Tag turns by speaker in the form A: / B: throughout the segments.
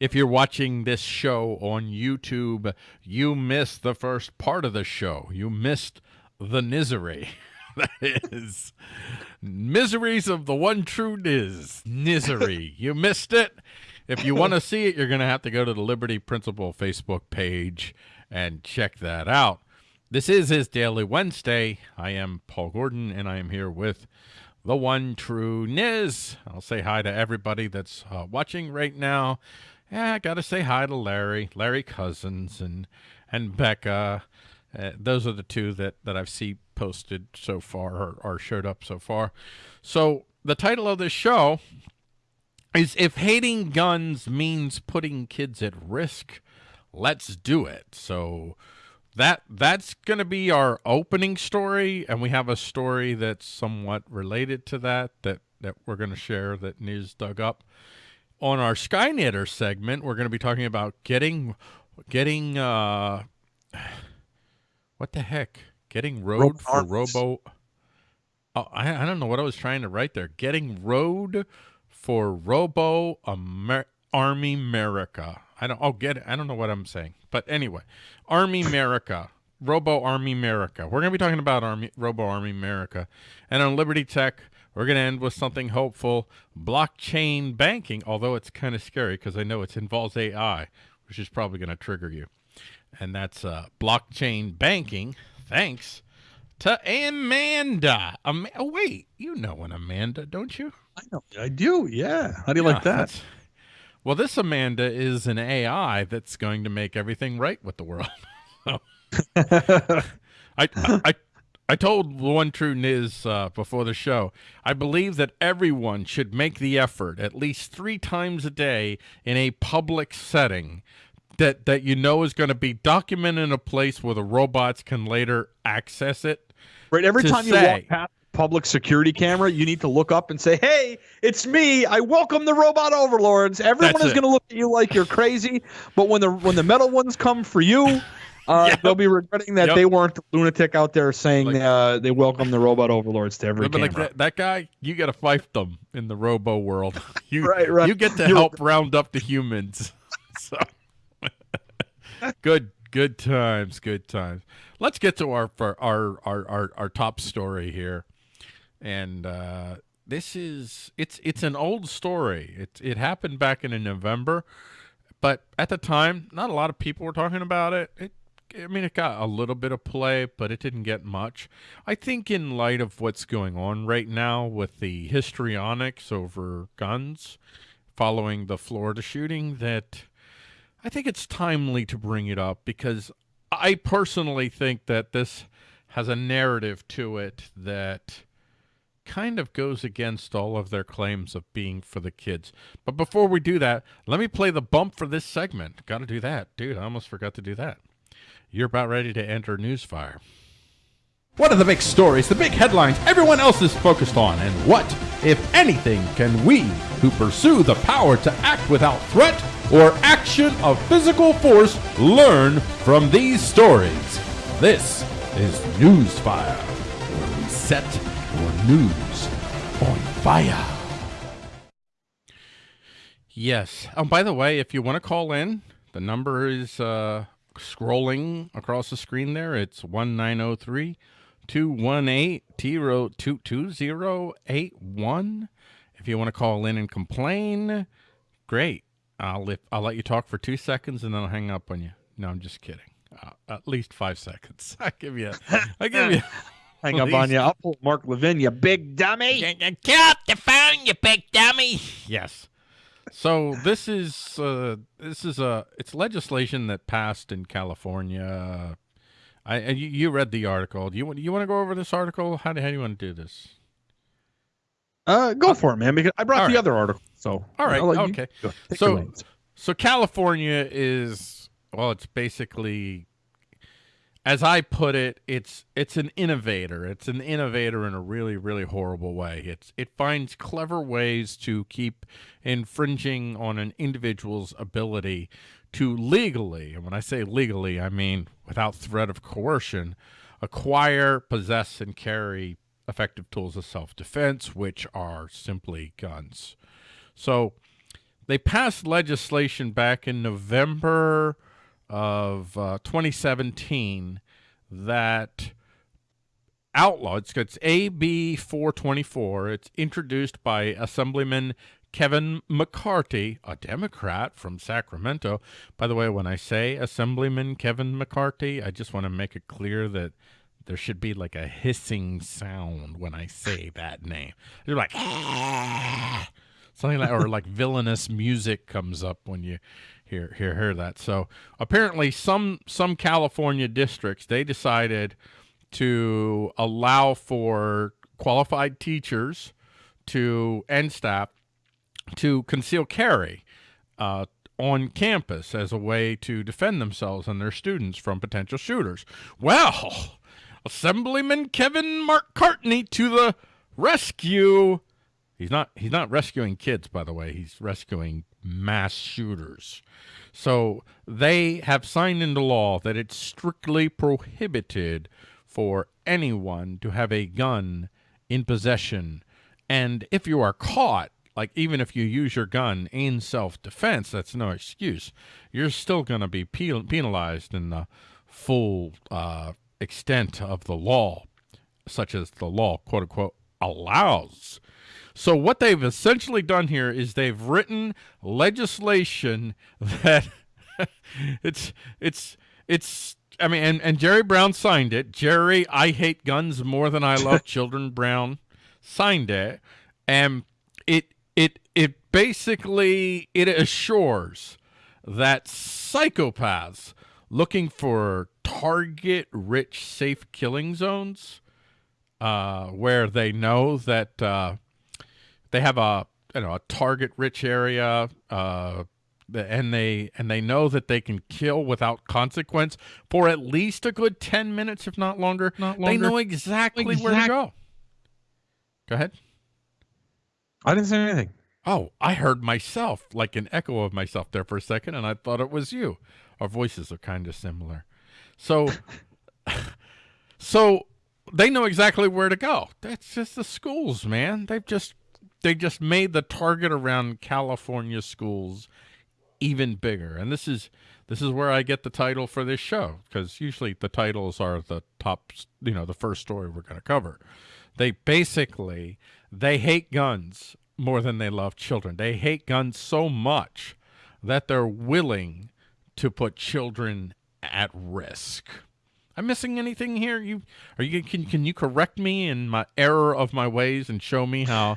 A: If you're watching this show on YouTube, you missed the first part of the show. You missed the misery. that is miseries of the one true Niz. Misery. you missed it. If you want to see it, you're going to have to go to the Liberty Principle Facebook page and check that out. This is his Daily Wednesday. I am Paul Gordon, and I am here with the one true Niz. I'll say hi to everybody that's uh, watching right now yeah, I got to say hi to Larry, Larry Cousins, and and Becca. Uh, those are the two that that I've seen posted so far or, or showed up so far. So the title of this show is "If Hating Guns Means Putting Kids at Risk, Let's Do It." So that that's going to be our opening story, and we have a story that's somewhat related to that that that we're going to share that News dug up on our Skynetter segment, we're going to be talking about getting, getting, uh, what the heck? Getting road for Robo. Oh, I, I don't know what I was trying to write there. Getting road for Robo Amer Army America. I don't. Oh, get it. I don't know what I'm saying, but anyway, Army America. Robo Army America. We're going to be talking about Army Robo Army America, and on Liberty Tech, we're going to end with something hopeful. Blockchain banking, although it's kind of scary because I know it involves AI, which is probably going to trigger you. And that's uh, blockchain banking. Thanks to Amanda. Am oh, wait, you know an Amanda, don't you?
B: I know. I do. Yeah. How do you yeah, like that?
A: Well, this Amanda is an AI that's going to make everything right with the world. I, I, I told one true Niz uh, before the show, I believe that everyone should make the effort at least three times a day in a public setting that, that you know is going to be documented in a place where the robots can later access it.
B: Right. Every time say, you walk past public security camera, you need to look up and say, "Hey, it's me. I welcome the robot overlords." Everyone is going to look at you like you're crazy, but when the when the metal ones come for you, uh, yep. They'll be regretting that yep. they weren't the lunatic out there saying like, uh, they welcome the robot overlords to every camera. Like
A: that, that, guy, you got to fight them in the robo world. You, right, right. You get to You're... help round up the humans. so good, good times, good times. Let's get to our our our our, our top story here, and uh, this is it's it's an old story. It it happened back in November, but at the time, not a lot of people were talking about it. It I mean, it got a little bit of play, but it didn't get much. I think in light of what's going on right now with the histrionics over guns following the Florida shooting that I think it's timely to bring it up because I personally think that this has a narrative to it that kind of goes against all of their claims of being for the kids. But before we do that, let me play the bump for this segment. Got to do that. Dude, I almost forgot to do that. You're about ready to enter Newsfire. What are the big stories, the big headlines everyone else is focused on? And what, if anything, can we, who pursue the power to act without threat or action of physical force, learn from these stories? This is Newsfire, where we set your news on fire. Yes. Oh, by the way, if you want to call in, the number is uh, scrolling across the screen there. It's 1903 218 2081. If you want to call in and complain, great. I'll, if, I'll let you talk for two seconds and then I'll hang up on you. No, I'm just kidding. Uh, at least five seconds. I give you, I give you.
B: hang up on you. I'll pull Mark Levin, you big dummy.
C: Get off the phone, you big dummy.
A: Yes. So this is uh, this is a it's legislation that passed in California. I you, you read the article. Do you want you want to go over this article? How do, how do you want to do this?
B: Uh, go uh, for it, man. Because I brought the right. other article. So
A: all right, okay. So so California is well, it's basically as I put it, it's it's an innovator. It's an innovator in a really really horrible way. It's it finds clever ways to keep infringing on an individual's ability to legally, and when I say legally, I mean without threat of coercion, acquire, possess, and carry effective tools of self-defense, which are simply guns. So they passed legislation back in November of uh, 2017 that outlaw it's, it's AB 424 it's introduced by Assemblyman Kevin McCarty, a Democrat from Sacramento. By the way, when I say Assemblyman Kevin McCarty, I just want to make it clear that there should be like a hissing sound when I say that name. You're like, ah! something like, or like villainous music comes up when you hear hear hear that. So apparently, some some California districts they decided to allow for qualified teachers to and staff to conceal carry uh, on campus as a way to defend themselves and their students from potential shooters. Well, Assemblyman Kevin McCarty to the rescue. He's not he's not rescuing kids, by the way. He's rescuing mass shooters. So they have signed into law that it's strictly prohibited for anyone to have a gun in possession. And if you are caught, like even if you use your gun in self-defense, that's no excuse. You're still going to be penalized in the full uh, extent of the law, such as the law, quote unquote, allows. So what they've essentially done here is they've written legislation that it's it's it's I mean and, and Jerry Brown signed it. Jerry, I hate guns more than I love children Brown signed it. And it it it basically it assures that psychopaths looking for target rich safe killing zones uh, where they know that uh, they have a you know a target rich area uh, and they and they know that they can kill without consequence for at least a good 10 minutes if not longer, not longer. they know exactly exact where to go go ahead
B: i didn't say anything
A: oh i heard myself like an echo of myself there for a second and i thought it was you our voices are kind of similar so, so they know exactly where to go. That's just the schools, man. They've just they just made the target around California schools even bigger. And this is this is where I get the title for this show because usually the titles are the top, you know, the first story we're going to cover. They basically they hate guns more than they love children. They hate guns so much that they're willing to put children at risk. I'm missing anything here? You are you can can you correct me in my error of my ways and show me how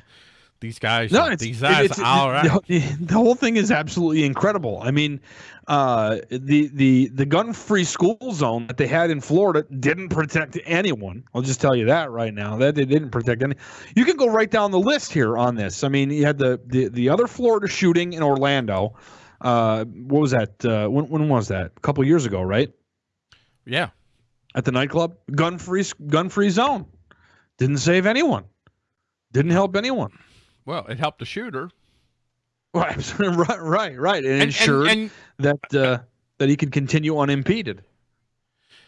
A: these guys no, these guys it's, all right.
B: The, the, whole thing is absolutely incredible. I mean, uh, the the the gun free school zone that they had in Florida didn't protect anyone. I'll just tell you that right now. That they didn't protect any. You can go right down the list here on this. I mean, you had the the, the other Florida shooting in Orlando uh, what was that? Uh, when when was that? A couple years ago, right?
A: Yeah.
B: At the nightclub, gun free gun free zone. Didn't save anyone. Didn't help anyone.
A: Well, it helped the shooter.
B: Right, right, right, right, and, and ensured and, and, that uh, that he could continue unimpeded.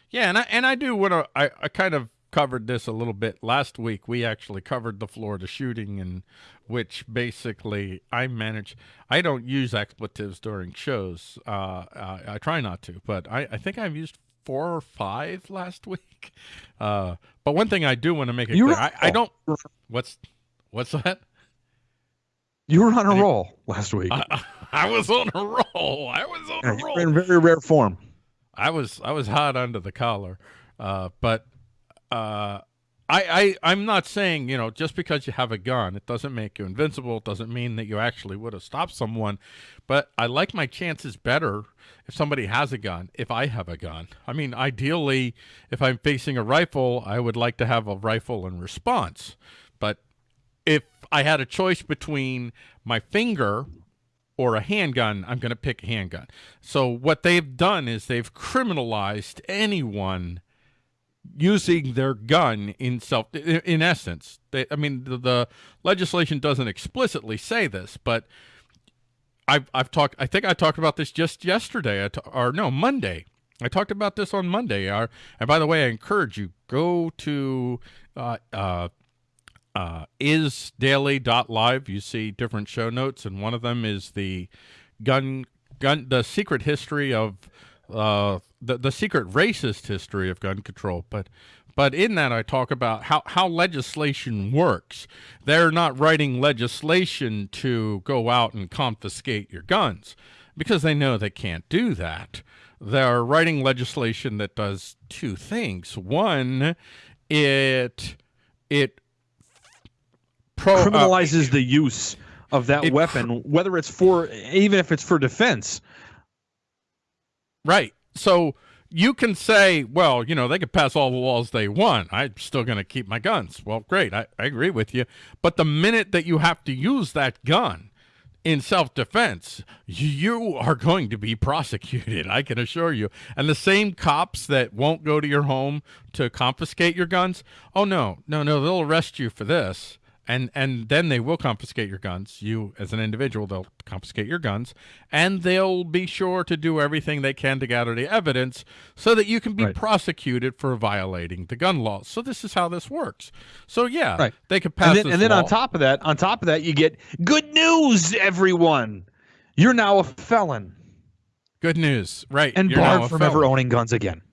A: Yeah, and I and I do want to. I, I kind of covered this a little bit last week. We actually covered the Florida shooting, and which basically I manage. I don't use expletives during shows. Uh, I, I, try not to, but I, I think I've used four or five last week. Uh, but one thing I do want to make it you clear, I, I, don't. What's what's that?
B: You were on a roll last week.
A: I, I, was on a roll. I was on yeah, a roll.
B: in very rare form.
A: I was I was hot under the collar, uh, but uh, I, I, I'm not saying, you know, just because you have a gun, it doesn't make you invincible. It doesn't mean that you actually would have stopped someone. But I like my chances better if somebody has a gun, if I have a gun. I mean, ideally, if I'm facing a rifle, I would like to have a rifle in response. But if I had a choice between my finger or a handgun, I'm going to pick a handgun. So what they've done is they've criminalized anyone using their gun in self in essence. They, i mean the, the, legislation doesn't explicitly say this but i've i've talked i think i talked about this just yesterday. Or no monday. I talked about this on monday. And by the way i encourage you go to uh, uh, uh, isdaily.live. You see different show notes, and one of them is the gun gun the secret history of uh, the the secret racist history of gun control. But but in that, I talk about how, how legislation works. They're not writing legislation to go out and confiscate your guns because they know they can't do that. They're writing legislation that does two things. One, it it
B: pro, uh, criminalizes uh, the use of that weapon, whether it's for even if it's for defense.
A: Right. So you can say, well, you know, they could pass all the laws they want. I'm still going to keep my guns. Well, great. I, I agree with you. But the minute that you have to use that gun in self-defense, you are going to be prosecuted. I can assure you. And the same cops that won't go to your home to confiscate your guns, oh, no, no, no, they'll arrest you for this and and then they will confiscate your guns. You as an individual they'll confiscate your guns and they'll be sure to do everything they can to gather the evidence so that you can be right. prosecuted for violating the gun laws. So this is how this works. So yeah right. they could pass
B: and then, and then on top of that on top of that you get good news everyone. You're now a felon.
A: Good news. Right.
B: And
A: you're
B: barred from ever owning guns again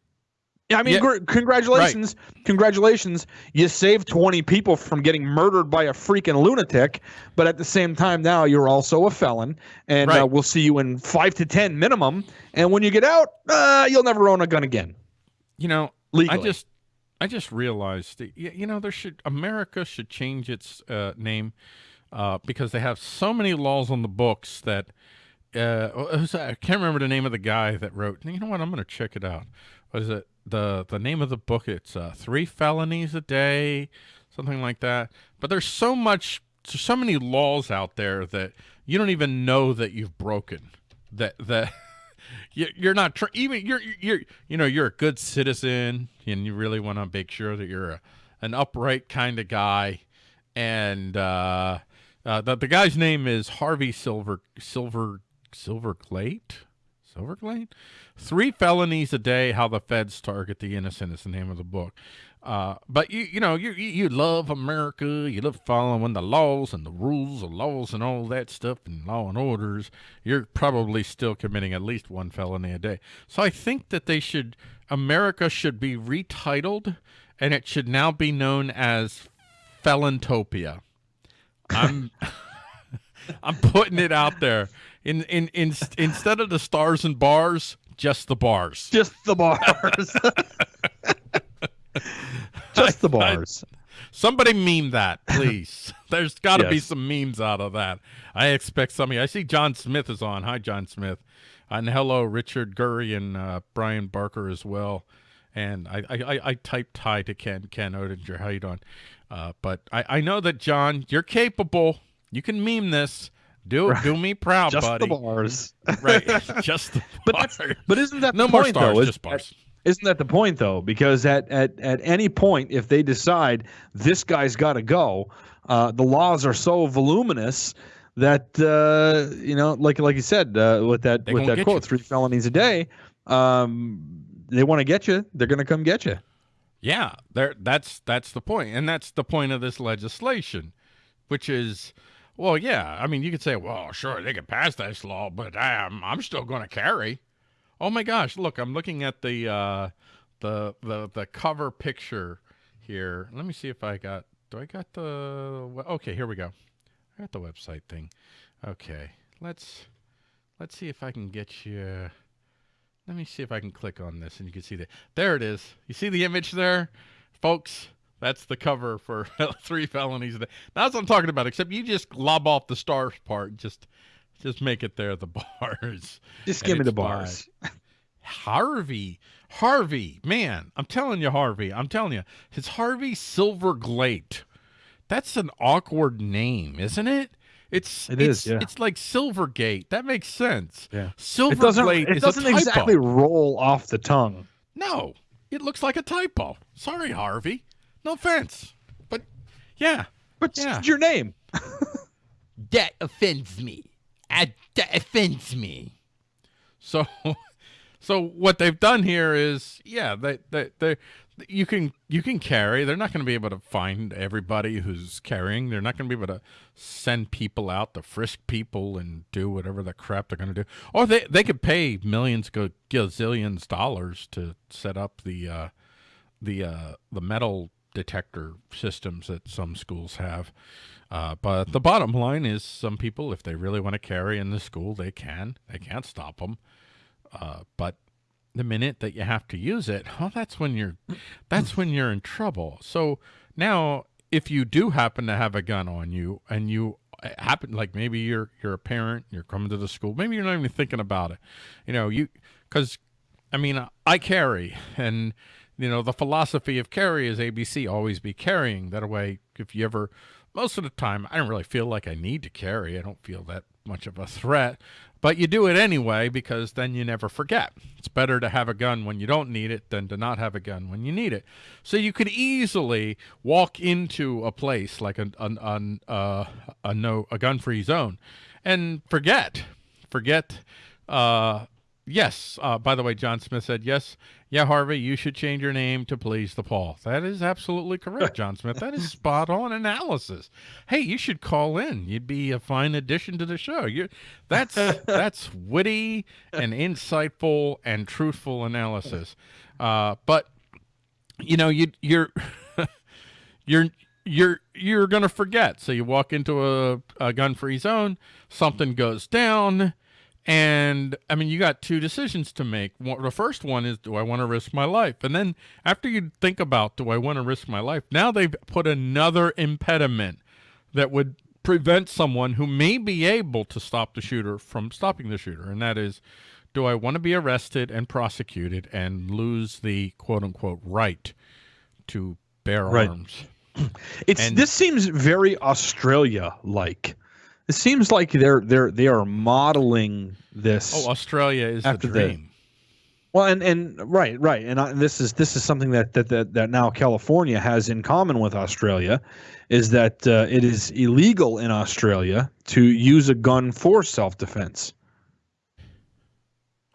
B: I mean, yeah. Gr- congratulations, right. congratulations. You saved 20 people from getting murdered by a freaking lunatic, but at the same time, now you're also a felon, and uh, right. uh, we'll see you in five to 10 minimum. And when you get out, uh, you'll never own a gun again.
A: You know, Legally. I just, I just realized, that, you know, there should America should change its uh, name uh, because they have so many laws on the books that. Uh, I can't remember the name of the guy that wrote. You know what? I'm going to check it out. What is it? The the name of the book it's uh, three felonies a day something like that. But there's so much there's so many laws out there that you don't even know that you've broken that that you're not even you're you're you know you're a good citizen and you really want to make sure that you're a, an upright kind of guy. And uh, uh, the, the guy's name is Harvey Silver Silver Silver Glate Silver Glate Three felonies a day, how the feds target the innocent is the name of the book. Uh, but you, you know, you, you love America. You love following the laws and the rules of laws and all that stuff and law and orders. You're probably still committing at least one felony a day. So I think that they should, America should be retitled and it should now be known as Felontopia. I'm, I'm putting it out there. In, in, in, instead of the stars and bars, just the bars.
B: Just the bars. Just the bars. I,
A: somebody meme that, please. There's got to yes. be some memes out of that. I expect some. I see John Smith is on. Hi, John Smith. And hello, Richard Gurry and uh, Brian Barker as well. And I, I, I typed hi to Ken Ken Odinger. How you doing? Uh, but I, I know that John, you're capable. You can meme this. Do right. do me proud,
B: just
A: buddy.
B: the bars,
A: right? Just the
B: but bars. but isn't that
A: no
B: the
A: more
B: point,
A: stars,
B: though?
A: just bars.
B: Isn't that the point though? Because at at at any point, if they decide this guy's got to go, uh, the laws are so voluminous that uh, you know, like like you said uh, with that they with that quote, you. three felonies a day. Um, they want to get you. They're going to come get you.
A: Yeah, there. That's that's the point, and that's the point of this legislation, which is well, yeah. I mean, you could say, well, sure, they could pass this law, but I'm, I'm still going to carry. Oh my gosh, look, I'm looking at the, uh, the, the, the cover picture here. Let me see if I got, do I got the, okay, here we go. I got the website thing. Okay, let's, let's see if I can get you, let me see if I can click on this and you can see that. There it is. You see the image there? Folks, that's the cover for three felonies. That's what I'm talking about. Except you just lob off the stars part. Just, just make it there. The bars.
B: Just give me the bars.
A: Harvey, Harvey, man, I'm telling you, Harvey. I'm telling you, it's Harvey Silverglate. That's an awkward name, isn't it? It's
B: it
A: it's,
B: is, yeah.
A: It's like Silvergate. That makes sense.
B: Yeah.
A: Silverglate. It doesn't,
B: it doesn't exactly roll off the tongue.
A: No, it looks like a typo. Sorry, Harvey. No offense, but yeah,
B: but
A: yeah.
B: your name.
C: that offends me. I, that offends me.
A: So, so what they've done here is, yeah, they they they you can you can carry. They're not going to be able to find everybody who's carrying. They're not going to be able to send people out to frisk people and do whatever the crap they're going to do. Or they they could pay millions, go gazillions dollars to set up the uh, the uh, the metal detector systems that some schools have. Uh, but the bottom line is, some people, if they really want to carry in the school, they can. They can't stop them. Uh, but the minute that you have to use it, well, that's when you're that's when you're in trouble. So now if you do happen to have a gun on you and you uh, happen like maybe you're you're a parent, you're coming to the school, maybe you're not even thinking about it. You know, you cuz I mean, I carry and you know, the philosophy of carry is ABC, always be carrying. That way if you ever most of the time I don't really feel like I need to carry. I don't feel that much of a threat. But you do it anyway because then you never forget. It's better to have a gun when you don't need it than to not have a gun when you need it. So you could easily walk into a place like a a, a, a, no a gun-free zone and forget forget uh, Yes. Uh, by the way, John Smith said, yes, yeah, Harvey, you should change your name to Please the Paul. That is absolutely correct, John Smith. That is spot on analysis. Hey, you should call in. You'd be a fine addition to the show. You, that's that's witty and insightful and truthful analysis. Uh, but you know, you you're you're you're you're gonna forget. So you walk into a, a gun-free zone, something goes down and I mean, you got two decisions to make. The first one is, do I want to risk my life? And then after you think about, do I want to risk my life? Now they've put another impediment that would prevent someone who may be able to stop the shooter from stopping the shooter. And that is, do I want to be arrested and prosecuted and lose the quote unquote right to bear right. arms?
B: It's and, this seems very Australia like. It seems like they're they're they are modeling this.
A: Oh, Australia is the dream. The,
B: well, and and right, right, and I, this is this is something that, that that that now California has in common with Australia, is that uh, it is illegal in Australia to use a gun for self defense.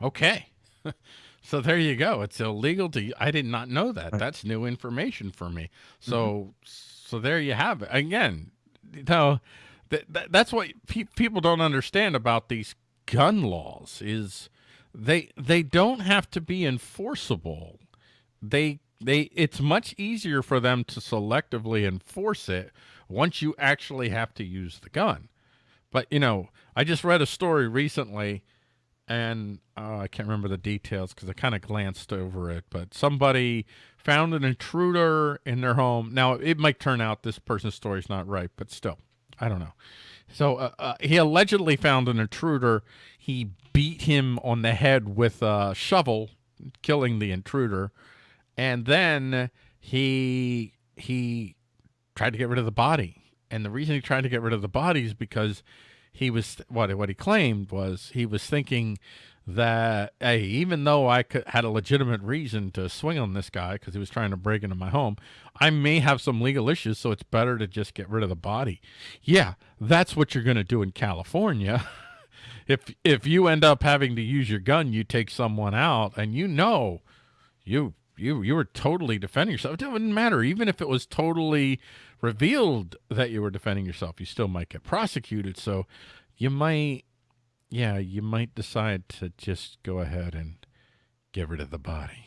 A: Okay, so there you go. It's illegal to. I did not know that. Right. That's new information for me. So mm-hmm. so there you have it. Again, you know that, that's what pe people don't understand about these gun laws is they they don't have to be enforceable. They they it's much easier for them to selectively enforce it once you actually have to use the gun. But you know, I just read a story recently and uh, I can't remember the details because I kind of glanced over it, but somebody found an intruder in their home. Now, it might turn out this person's story is not right, but still, I don't know. So uh, uh, he allegedly found an intruder. He beat him on the head with a shovel, killing the intruder, and then he he tried to get rid of the body. And the reason he tried to get rid of the body is because he was what what he claimed was he was thinking that hey, even though I could, had a legitimate reason to swing on this guy because he was trying to break into my home, I may have some legal issues, so it's better to just get rid of the body. Yeah, that's what you're going to do in California. if if you end up having to use your gun, you take someone out, and you know, you you you were totally defending yourself. It doesn't matter, even if it was totally revealed that you were defending yourself, you still might get prosecuted. So you might yeah, you might decide to just go ahead and get rid of the body.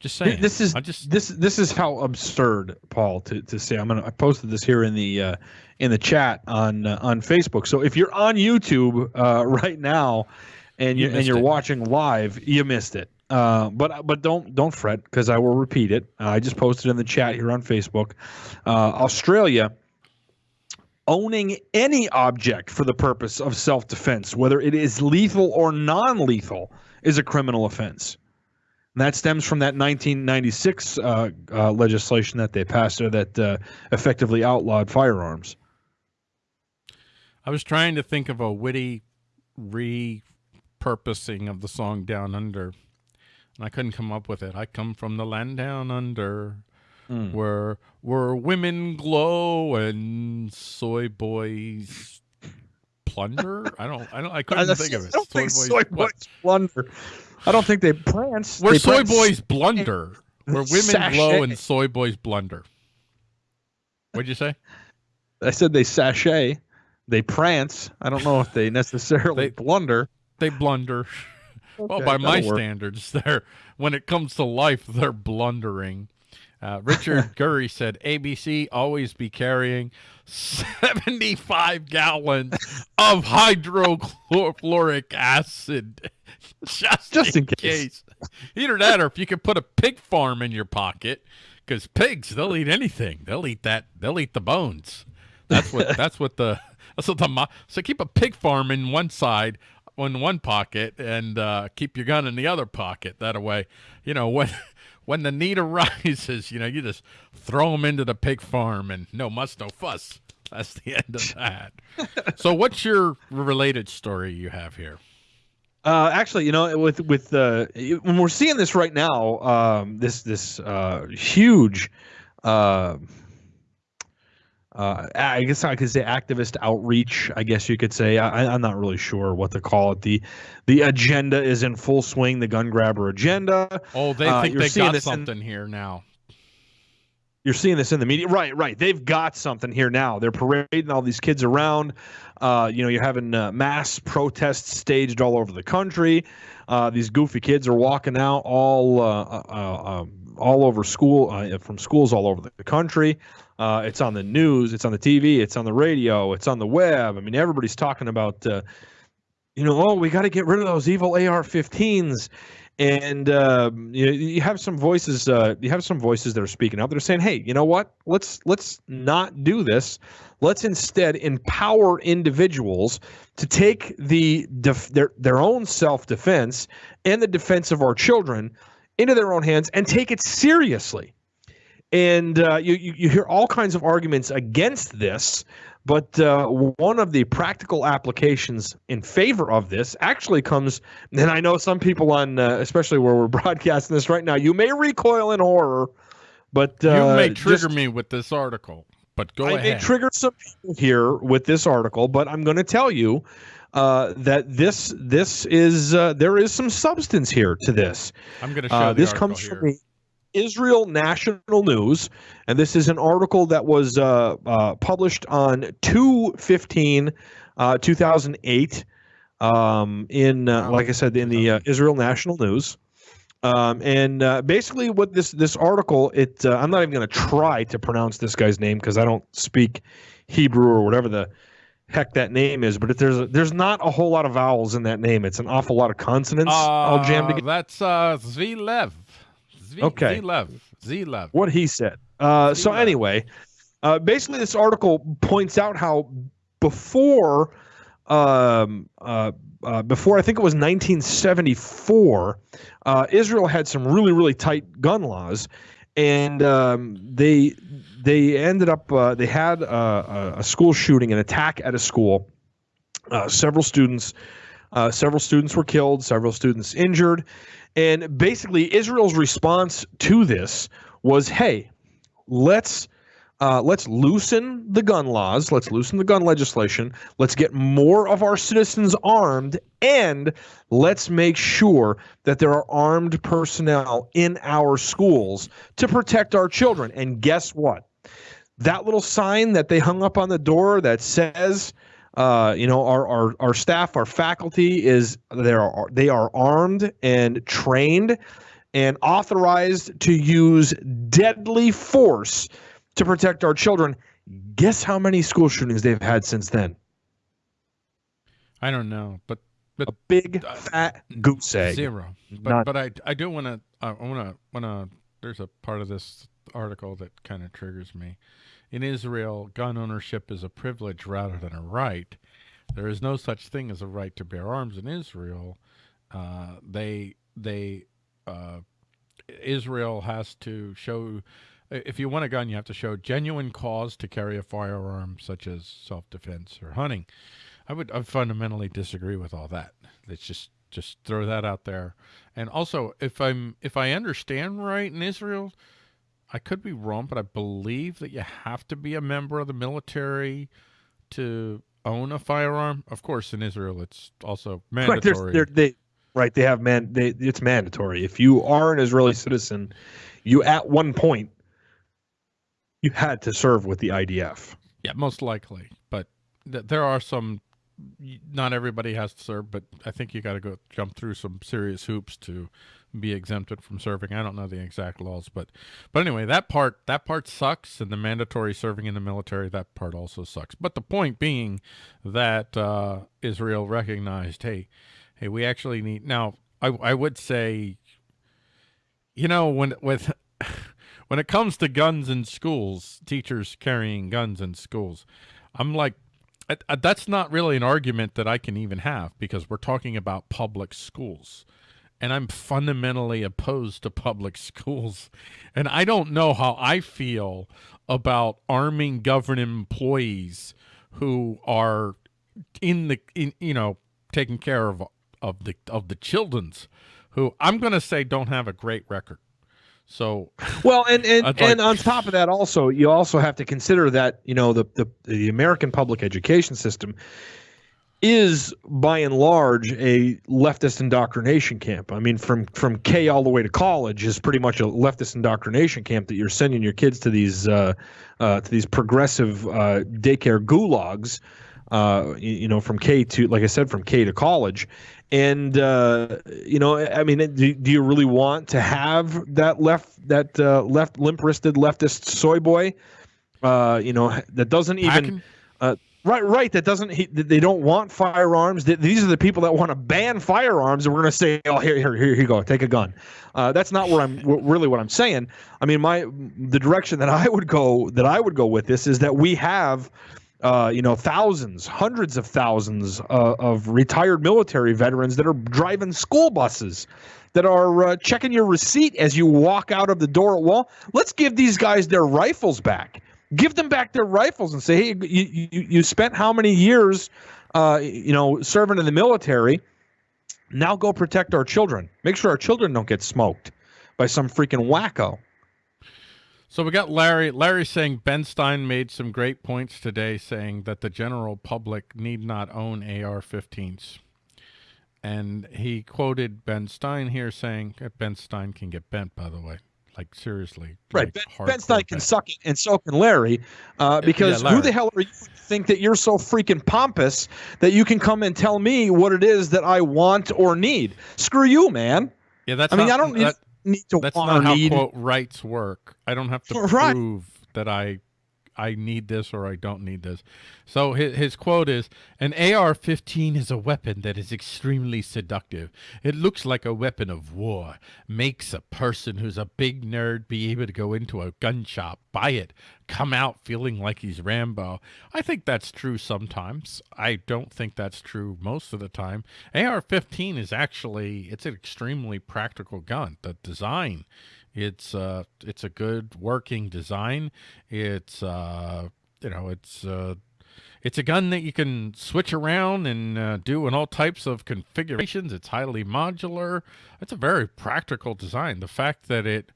A: Just saying.
B: This is
A: I just
B: this this is how absurd, Paul, to, to say. I'm gonna I posted this here in the uh, in the chat on uh, on Facebook. So if you're on YouTube uh, right now and you, you and you're it. watching live, you missed it. Uh, but but don't don't fret because I will repeat it. I just posted in the chat here on Facebook. Uh, Australia owning any object for the purpose of self defense, whether it is lethal or non lethal, is a criminal offense. And that stems from that 1996 uh, uh, legislation that they passed that uh, effectively outlawed firearms.
A: I was trying to think of a witty repurposing of the song Down Under, and I couldn't come up with it. I come from the land down under mm. where where women glow and soy boys plunder. I don't. I don't. I couldn't think of it.
B: I don't soy think boys, soy boys plunder. I don't think they prance.
A: Where
B: they
A: soy prance. boys blunder. where women
B: Sashay.
A: glow and soy boys blunder. What'd you say?
B: I said they sashay, they prance. I don't know if they necessarily
A: They-
B: blunder.
A: They blunder. well, by my
B: work.
A: standards, they're when it comes to life, they're blundering. Uh, Richard Gurry said, "ABC always be carrying seventy-five gallons of hydrochloric acid, just,
B: Just
A: in,
B: in case.
A: case. Either that, or if you could put a pig farm in your pocket, because pigs they'll eat anything. They'll eat that. They'll eat the bones. That's what. that's what the. That's what the. So keep a pig farm in one side, in one pocket, and uh, keep your gun in the other pocket. That way, you know when. When the need arises, you know, you just throw them into the pig farm and no muss, no fuss. That's the end of that. so, what's your related story you have here?
B: Uh, actually, you know, with with uh, when we're seeing this right now, um, this this uh, huge, uh, uh, I guess I could say activist outreach. I guess you could say. I, I'm not really sure what to call it. the The agenda is in full swing. The gun grabber agenda.
A: Oh, they
B: Uh,
A: think
B: you're
A: they got
B: this in-
A: something here now.
B: You're seeing this in the media, right? Right. They've got something here now. They're parading all these kids around. Uh, you know, you're having uh, mass protests staged all over the country. Uh, these goofy kids are walking out all uh, uh, uh, um, all over school uh, from schools all over the country. Uh, it's on the news. It's on the TV. It's on the radio. It's on the web. I mean, everybody's talking about. Uh, you know, oh, we got to get rid of those evil AR-15s and um, you, you have some voices uh, you have some voices that are speaking that are saying hey you know what let's let's not do this let's instead empower individuals to take the def- their their own self-defense and the defense of our children into their own hands and take it seriously and uh, you, you you hear all kinds of arguments against this but uh, one of the practical applications in favor of this actually comes, and I know some people on, uh, especially where we're broadcasting this right now, you may recoil in horror, but uh,
A: you may trigger
B: just-
A: me with this article, but go
B: I
A: ahead.
B: may trigger some people here with this article, but I'm going to tell you uh, that this this is uh, there is some substance here to this.
A: I'm going to show
B: Uh,
A: the
B: this comes
A: here.
B: from Israel National News, and this is an article that was uh, uh, published on 2 15, uh, 2008, um, in, uh, like I said, in the uh, Israel National News. Um, and uh, basically, what this this article, it uh, I'm not even going to try to pronounce this guy's name because I don't speak Hebrew or whatever the heck that name is. But if there's a, there's not a whole lot of vowels in that name. It's an awful lot of consonants all jammed together.
A: That's uh, Zvilev. Zvi-
B: Okay.
A: Zvilev. Zvilev.
B: what he said. Uh, so anyway, uh, basically, this article points out how before, um, uh, uh, before I think it was 1974, uh, Israel had some really really tight gun laws, and um, they they ended up uh, they had a, a- a school shooting, an attack at a school. Uh, several students, uh, several students were killed, several students injured, and basically Israel's response to this was, "Hey, let's uh, let's loosen the gun laws, let's loosen the gun legislation, let's get more of our citizens armed, and let's make sure that there are armed personnel in our schools to protect our children." And guess what? That little sign that they hung up on the door that says, uh, you know, our, our our staff, our faculty is they are they are armed and trained and authorized to use deadly force to protect our children. Guess how many school shootings they've had since then?
A: I don't know, but but
B: A big fat goose egg.
A: zero. But
B: Not-
A: but I I do want to I want to want to. There's a part of this article that kind of triggers me. In Israel, gun ownership is a privilege rather than a right. There is no such thing as a right to bear arms in Israel. Uh, they they uh, Israel has to show if you want a gun, you have to show genuine cause to carry a firearm, such as self-defense or hunting. I would I fundamentally disagree with all that. Let's just just throw that out there. And also, if I'm if I understand right in Israel, I could be wrong, but I believe that you have to be a member of the military to own a firearm. Of course, in Israel, it's also
B: Right,
A: mandatory.
B: they're- they, right, they have man, they, it's mandatory. If you are an Israeli citizen, you at one point you had to serve with the IDF.
A: Yeah, most likely. But th there are some. Not everybody has to serve, but I think you got to go jump through some serious hoops to be exempted from serving. I don't know the exact laws, but but anyway, that part that part sucks, and the mandatory serving in the military that part also sucks. But the point being that uh, Israel recognized, hey, hey, we actually need now. I I would say, you know, when with when it comes to guns in schools, teachers carrying guns in schools, I'm like, that's not really an argument that I can even have because we're talking about public schools. And I'm fundamentally opposed to public schools. And I don't know how I feel about arming government employees who are in the, in, you know, taking care of, of the, of the children's who I'm going to say don't have a great record. So
B: well, and and, like, and on top of that, also you also have to consider that you know the, the the American public education system is by and large a leftist indoctrination camp. I mean, from from K all the way to college is pretty much a leftist indoctrination camp that you're sending your kids to these uh, uh, to these progressive uh, daycare gulags. Uh, you know, from K to like I said, from K to college, and uh, you know, I mean, do, do, you really want to have that left that uh, left limp wristed leftist soy boy? Uh, you know, that doesn't even. Uh, right, right. That doesn't. He, they don't want firearms. These are the people that want to ban firearms, and we're going to say, "Oh, here, here, here you go. Take a gun." Uh, that's not where I'm really what I'm saying. I mean, my the direction that I would go that I would go with this is that we have uh, you know, thousands, hundreds of thousands uh, of retired military veterans that are driving school buses, that are uh, checking your receipt as you walk out of the door at Wall. Let's give these guys their rifles back. Give them back their rifles and say, hey, you, you, you spent how many years, uh, you know, serving in the military? Now go protect our children. Make sure our children don't get smoked by some freaking wacko.
A: So we got Larry. Larry saying Ben Stein made some great points today, saying that the general public need not own AR-15s. And he quoted Ben Stein here saying, Ben Stein can get bent, by the way. Like, seriously.
B: Right. Like ben, ben, Stein can suck it, and so can Larry. Uh, because yeah, who the hell are you to think that you're so freaking pompous that you can come and tell me what it is that I want or need? Screw you, man.
A: Yeah, that's I mean, I don't. That,
B: need to
A: That's
B: not
A: how
B: need.
A: quote rights work. I don't have to right. prove that I I need this or I don't need this. So his, his quote is, an AR-15 is a weapon that is extremely seductive. It looks like a weapon of war, makes a person who's a big nerd be able to go into a gun shop, buy it, come out feeling like he's Rambo. I think that's true sometimes. I don't think that's true most of the time. AR-15 is actually, it's an extremely practical gun. The design it's uh, it's a good working design. It's uh, you know, it's uh, it's a gun that you can switch around and uh, do in all types of configurations. It's highly modular. It's a very practical design. The fact that it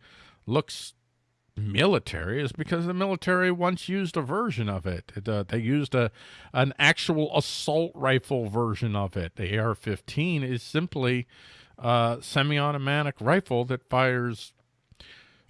A: looks military is because the military once used a version of it. it uh, they used a an actual assault rifle version of it. The AR-15 is simply a semi-automatic rifle that fires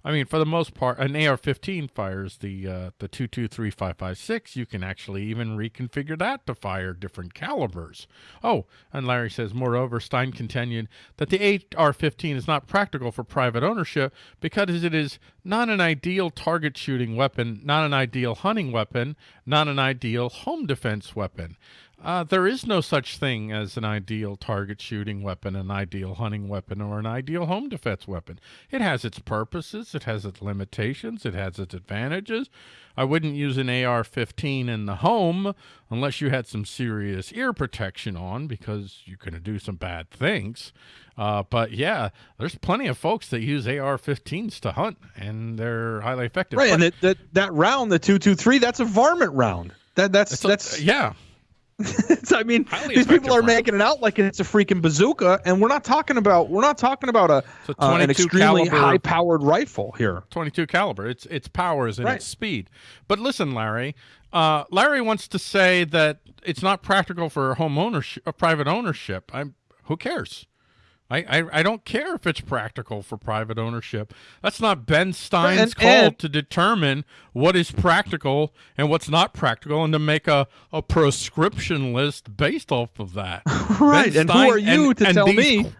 A: I mean, for the most part, an AR-15 fires the uh, the 223.556. You can actually even reconfigure that to fire different calibers. Oh, and Larry says, moreover, Stein continued that the AR-15 is not practical for private ownership because it is not an ideal target shooting weapon, not an ideal hunting weapon, not an ideal home defense weapon. Uh, there is no such thing as an ideal target shooting weapon, an ideal hunting weapon, or an ideal home defense weapon. It has its purposes, it has its limitations, it has its advantages. I wouldn't use an AR-15 in the home unless you had some serious ear protection on because you're going to do some bad things. Uh, but yeah, there's plenty of folks that use AR-15s to hunt, and they're highly effective.
B: Right, but, and that, that that round, the two two three, that's a varmint round. That that's that's
A: a, yeah.
B: I mean, these people are making it out like it's a freaking bazooka, and we're not talking about we're not talking about a uh, an extremely high powered rifle here.
A: 22 caliber. It's its powers and right. its speed. But listen, Larry. Uh, Larry wants to say that it's not practical for home ownership, uh, private ownership. I'm. Who cares? I, I, I don't care if it's practical for private ownership. That's not Ben Stein's
B: And-
A: call
B: and-
A: to determine what is practical and what's not practical and to make a, a prescription list based off of that.
B: Right.
A: Ben
B: And who are you
A: and-
B: to
A: and
B: tell
A: these-
B: me?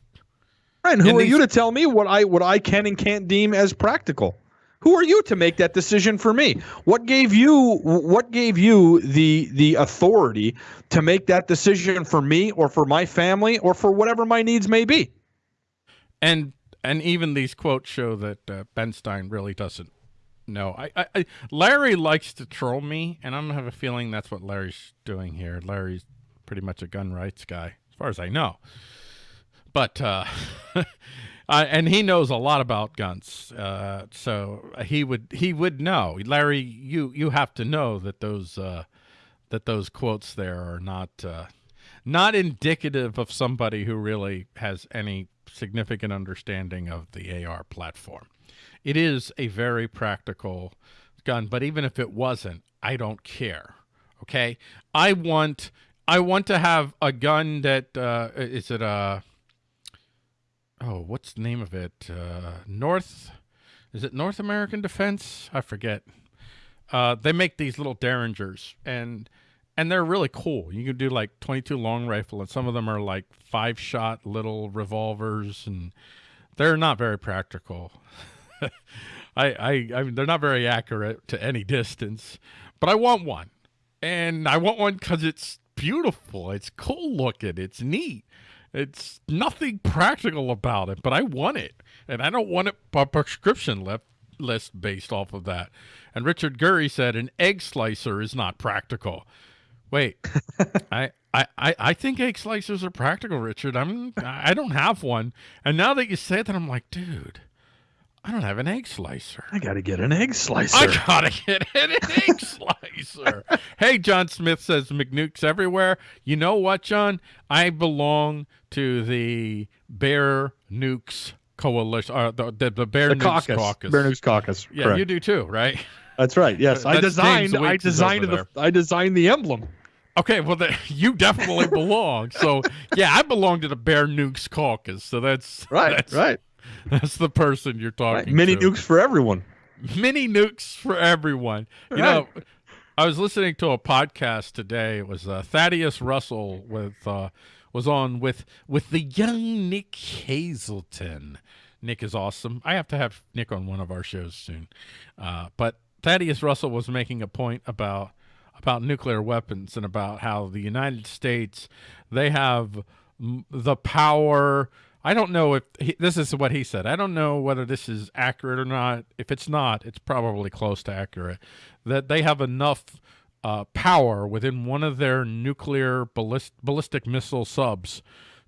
B: Right. And who are you to tell me what I what I can and can't deem as practical? Who are you to make that decision for me? What gave you what gave you the the authority to make that decision for me or for my family or for whatever my needs may be?
A: And and even these quotes show that uh, Ben Stein really doesn't know. I, I, I Larry likes to troll me, and I don't have a feeling that's what Larry's doing here. Larry's pretty much a gun rights guy, as far as I know. But uh, uh, and he knows a lot about guns, uh, so he would he would know. Larry, you you have to know that those uh, that those quotes there are not uh, not indicative of somebody who really has any significant understanding of the AR platform. It is a very practical gun, but even if it wasn't, I don't care. Okay, I want I want to have a gun that uh, is it a oh what's the name of it uh, North is it North American Defense? I forget. Uh, they make these little derringers and and they're really cool. You can do like 22 long rifle, and some of them are like five shot little revolvers, and they're not very practical. I, I, I mean, they're not very accurate to any distance, but I want one, and I want one because it's beautiful, it's cool looking, it's neat. It's nothing practical about it, but I want it, and I don't want it a prescription list list based off of that. And Richard Gurry said an egg slicer is not practical. Wait, I, I, I I think egg slicers are practical, Richard. I'm I don't have one, and now that you say that, I'm like, dude, I don't have an egg slicer.
B: I got to get an egg slicer.
A: I gotta get an egg slicer. hey, John Smith says McNukes everywhere. You know what, John? I belong to the Bear Nukes Coalition, or the the, the Bear
B: the
A: Nukes
B: caucus.
A: Caucus.
B: Bear Nukes Caucus.
A: Yeah,
B: Correct.
A: you do too, right?
B: That's right. Yes,
A: Uh,
B: I designed. I designed the. I designed the emblem.
A: Okay, well, the, you definitely belong. So, yeah, I belong to the Bear Nukes Caucus. So that's
B: Right.
A: That's,
B: right.
A: That's the person you're talking
B: right. Mini
A: to.
B: nukes for everyone.
A: mini nukes for everyone. You know, I was listening to a podcast today. It was uh, Thaddeus Russell with uh, was on with with the young Nick Hazelton. Nick is awesome. I have to have Nick on one of our shows soon. Uh, but Thaddeus Russell was making a point about about nuclear weapons and about how the United States they have the power. I don't know if he, this is what he said. I don't know whether this is accurate or not. If it's not, it's probably close to accurate. That they have enough uh, power within one of their nuclear ballist, ballistic missile subs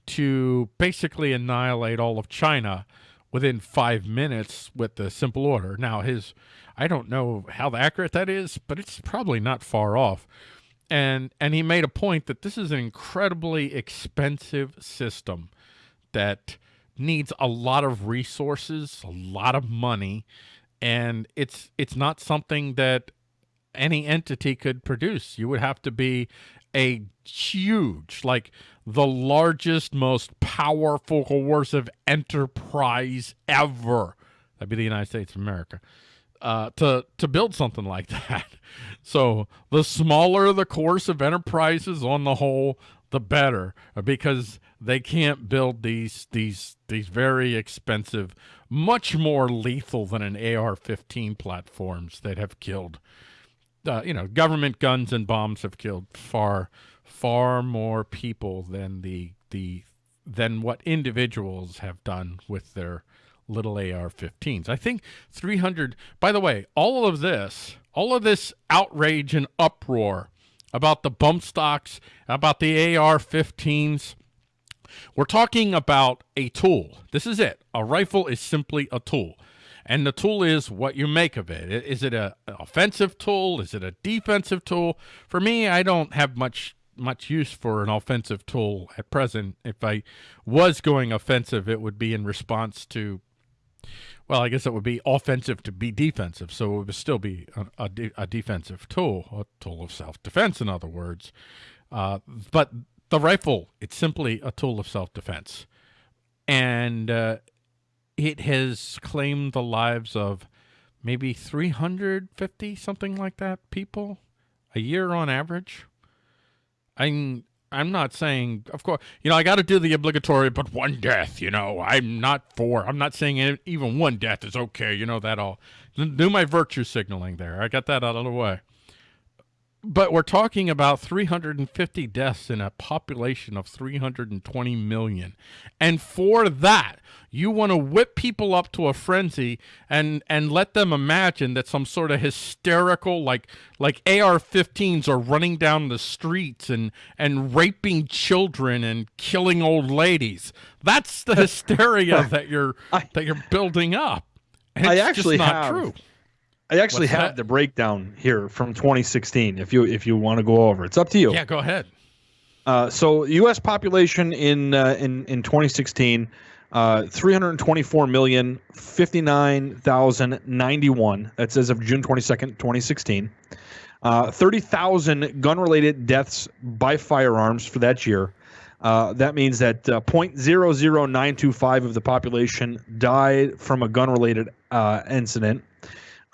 A: to basically annihilate all of China within five minutes with the simple order. Now, his, I don't know how accurate that is, but it's probably not far off. And and he made a point that this is an incredibly expensive system that needs a lot of resources, a lot of money, and it's it's not something that any entity could produce. You would have to be a huge, like the largest, most powerful coercive enterprise ever. That'd be the United States of America. Uh, to to build something like that. So the smaller the coercive enterprises on the whole, the better, because they can't build these these these very expensive, much more lethal than an AR-15 platforms that have killed. Uh, you know, government guns and bombs have killed far far more people than the the than what individuals have done with their little AR-15s. I think 300. By the way, all of this, all of this outrage and uproar about the bump stocks, about the AR-15s. We're talking about a tool. This is it. A rifle is simply a tool. And the tool is what you make of it. Is it a offensive tool? Is it a defensive tool? For me, I don't have much much use for an offensive tool at present. If I was going offensive, it would be in response to well, I guess it would be offensive to be defensive, so it would still be a, a, de- a defensive tool, a tool of self-defense, in other words. Uh, but the rifle, it's simply a tool of self-defense. and uh, it has claimed the lives of maybe 350 something like that people a year on average. I'm I'm not saying, of course, you know, I got to do the obligatory, but one death, you know, I'm not for. I'm not saying even one death is okay, you know that all. Do my virtue signaling there. I got that out of the way but we're talking about 350 deaths in a population of 320 million. And for that, you want to whip people up to a frenzy and and let them imagine that some sort of hysterical like like AR-15s are running down the streets and and raping children and killing old ladies. That's the hysteria that you're I, that you're building up. And I actually not have, true.
B: I actually What's have that? the breakdown here from 2016. If you if you want to go over, it's up to you.
A: Yeah, go ahead.
B: Uh, so U.S. population in uh, in in 2016, uh, 324 million 59,091. That's as of June 22nd, 2016. Uh, 30,000 gun-related deaths by firearms for that year. Uh, that means that uh, 0.00925 of the population died from a gun-related uh, incident.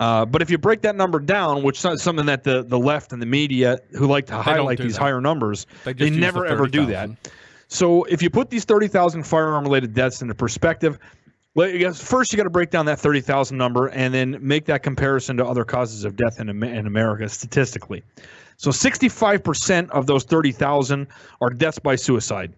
B: Uh, but if you break that number down, which is something that the, the left and the media who like to highlight these that. higher numbers, they, they never the ever do that. So if you put these 30,000 firearm related deaths into perspective, first you got to break down that 30,000 number and then make that comparison to other causes of death in, in America statistically. So 65% of those 30,000 are deaths by suicide.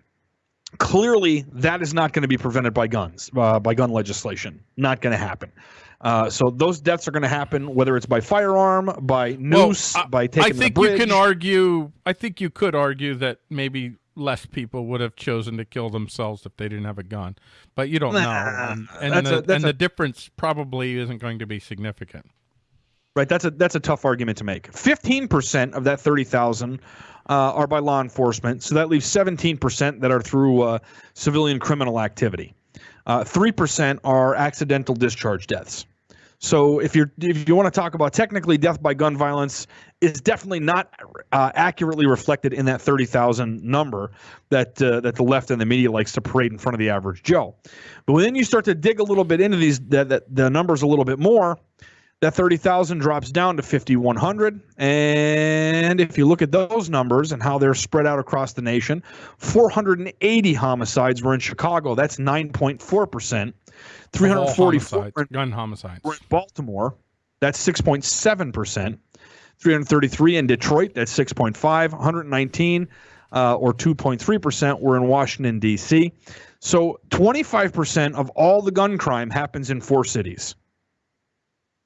B: Clearly, that is not going to be prevented by guns, uh, by gun legislation. Not going to happen. Uh, so those deaths are going to happen, whether it's by firearm, by noose, well, I, by taking
A: I think
B: you
A: can argue. I think you could argue that maybe less people would have chosen to kill themselves if they didn't have a gun, but you don't nah, know, and, and, the, a, and a, the difference probably isn't going to be significant.
B: Right, that's a that's a tough argument to make. Fifteen percent of that thirty thousand uh, are by law enforcement, so that leaves seventeen percent that are through uh, civilian criminal activity. Uh, three percent are accidental discharge deaths. So if you're if you want to talk about technically death by gun violence is definitely not uh, accurately reflected in that 30,000 number that uh, that the left and the media likes to parade in front of the average Joe. But when then you start to dig a little bit into these that, that the numbers a little bit more, that 30,000 drops down to 5,100. And if you look at those numbers and how they're spread out across the nation, 480 homicides were in Chicago. That's 9.4%. 344
A: gun homicides
B: were in Baltimore. That's 6.7%. 333 in Detroit. That's 6.5. 119 uh, or 2.3% were in Washington, D.C. So 25% of all the gun crime happens in four cities.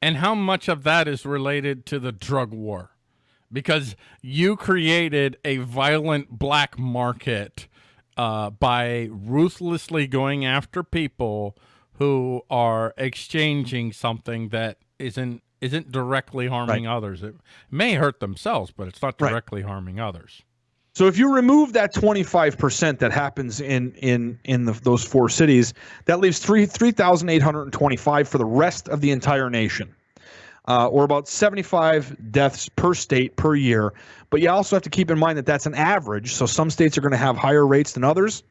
A: And how much of that is related to the drug war? Because you created a violent black market uh, by ruthlessly going after people who are exchanging something that isn't isn't directly harming right. others. It may hurt themselves, but it's not directly right. harming others.
B: So if you remove that 25% that happens in in in the, those four cities, that leaves 3 3,825 for the rest of the entire nation. Uh, or about 75 deaths per state per year. But you also have to keep in mind that that's an average. So some states are going to have higher rates than others.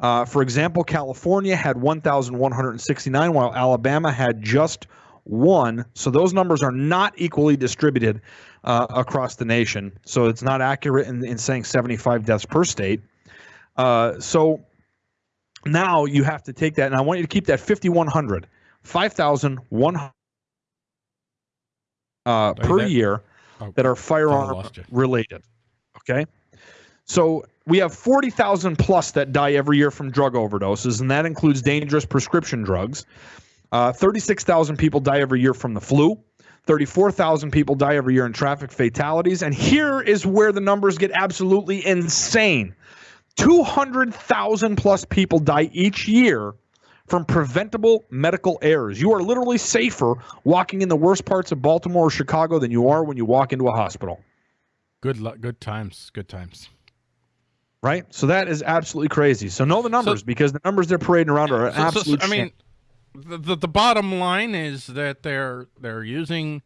B: Uh, for example, California had 1,169, while Alabama had just one. So those numbers are not equally distributed uh, across the nation. So it's not accurate in, in saying 75 deaths per state. Uh, so now you have to take that, and I want you to keep that 5,100, 5,100 uh, per that, year oh, that are firearm related. Okay. So we have 40,000 plus that die every year from drug overdoses, and that includes dangerous prescription drugs. Uh, 36,000 people die every year from the flu. 34,000 people die every year in traffic fatalities. And here is where the numbers get absolutely insane 200,000 plus people die each year from preventable medical errors. You are literally safer walking in the worst parts of Baltimore or Chicago than you are when you walk into a hospital.
A: Good, luck. good times. Good times
B: right? So that is absolutely crazy. So know the numbers so, because the numbers they're parading around are so, absolute.
A: So, I mean, the, the, the bottom line is that they're they're using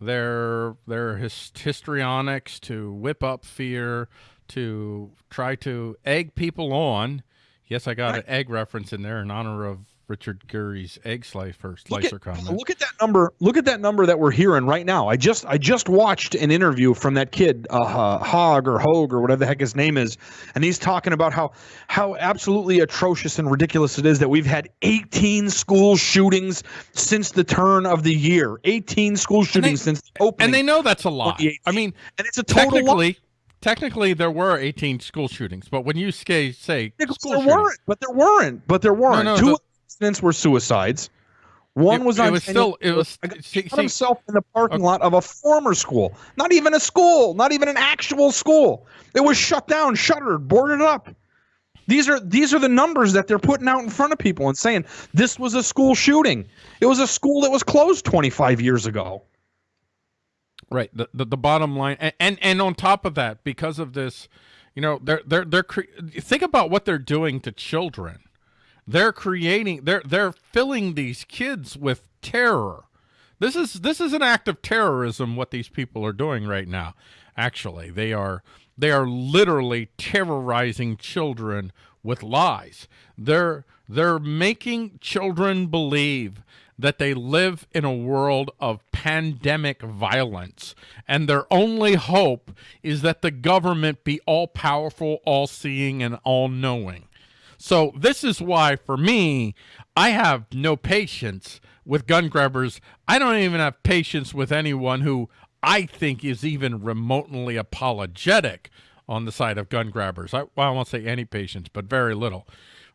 A: their their his, histrionics to whip up fear to try to egg people on Yes, I got right. an egg reference in there in honor of Richard Gere's egg slicer slicer
B: at,
A: comment.
B: Look at that number. Look at that number that we're hearing right now. I just I just watched an interview from that kid, uh, Hogg or Hogue or whatever the heck his name is, and he's talking about how how absolutely atrocious and ridiculous it is that we've had 18 school shootings since the turn of the year. 18 school shootings they, since the opening.
A: And they know that's a lot. I mean,
B: and it's a total
A: technically. Technically, there were 18 school shootings, but when you say say
B: yeah, there shootings, weren't, but there weren't, but there weren't. No, no, Two, incidents were suicides. One
A: it,
B: was on.
A: It was still. It was.
B: Himself in the parking okay. lot of a former school. Not even a school. Not even an actual school. It was shut down, shuttered, boarded up. These are these are the numbers that they're putting out in front of people and saying this was a school shooting. It was a school that was closed 25 years ago.
A: Right. The the, the bottom line, and, and and on top of that, because of this, you know, they're they're they're think about what they're doing to children they're creating they're they're filling these kids with terror. This is this is an act of terrorism what these people are doing right now. Actually, they are they are literally terrorizing children with lies. They're they're making children believe that they live in a world of pandemic violence and their only hope is that the government be all powerful, all seeing and all knowing. So this is why, for me, I have no patience with gun grabbers. I don't even have patience with anyone who I think is even remotely apologetic on the side of gun grabbers. I, well, I won't say any patience, but very little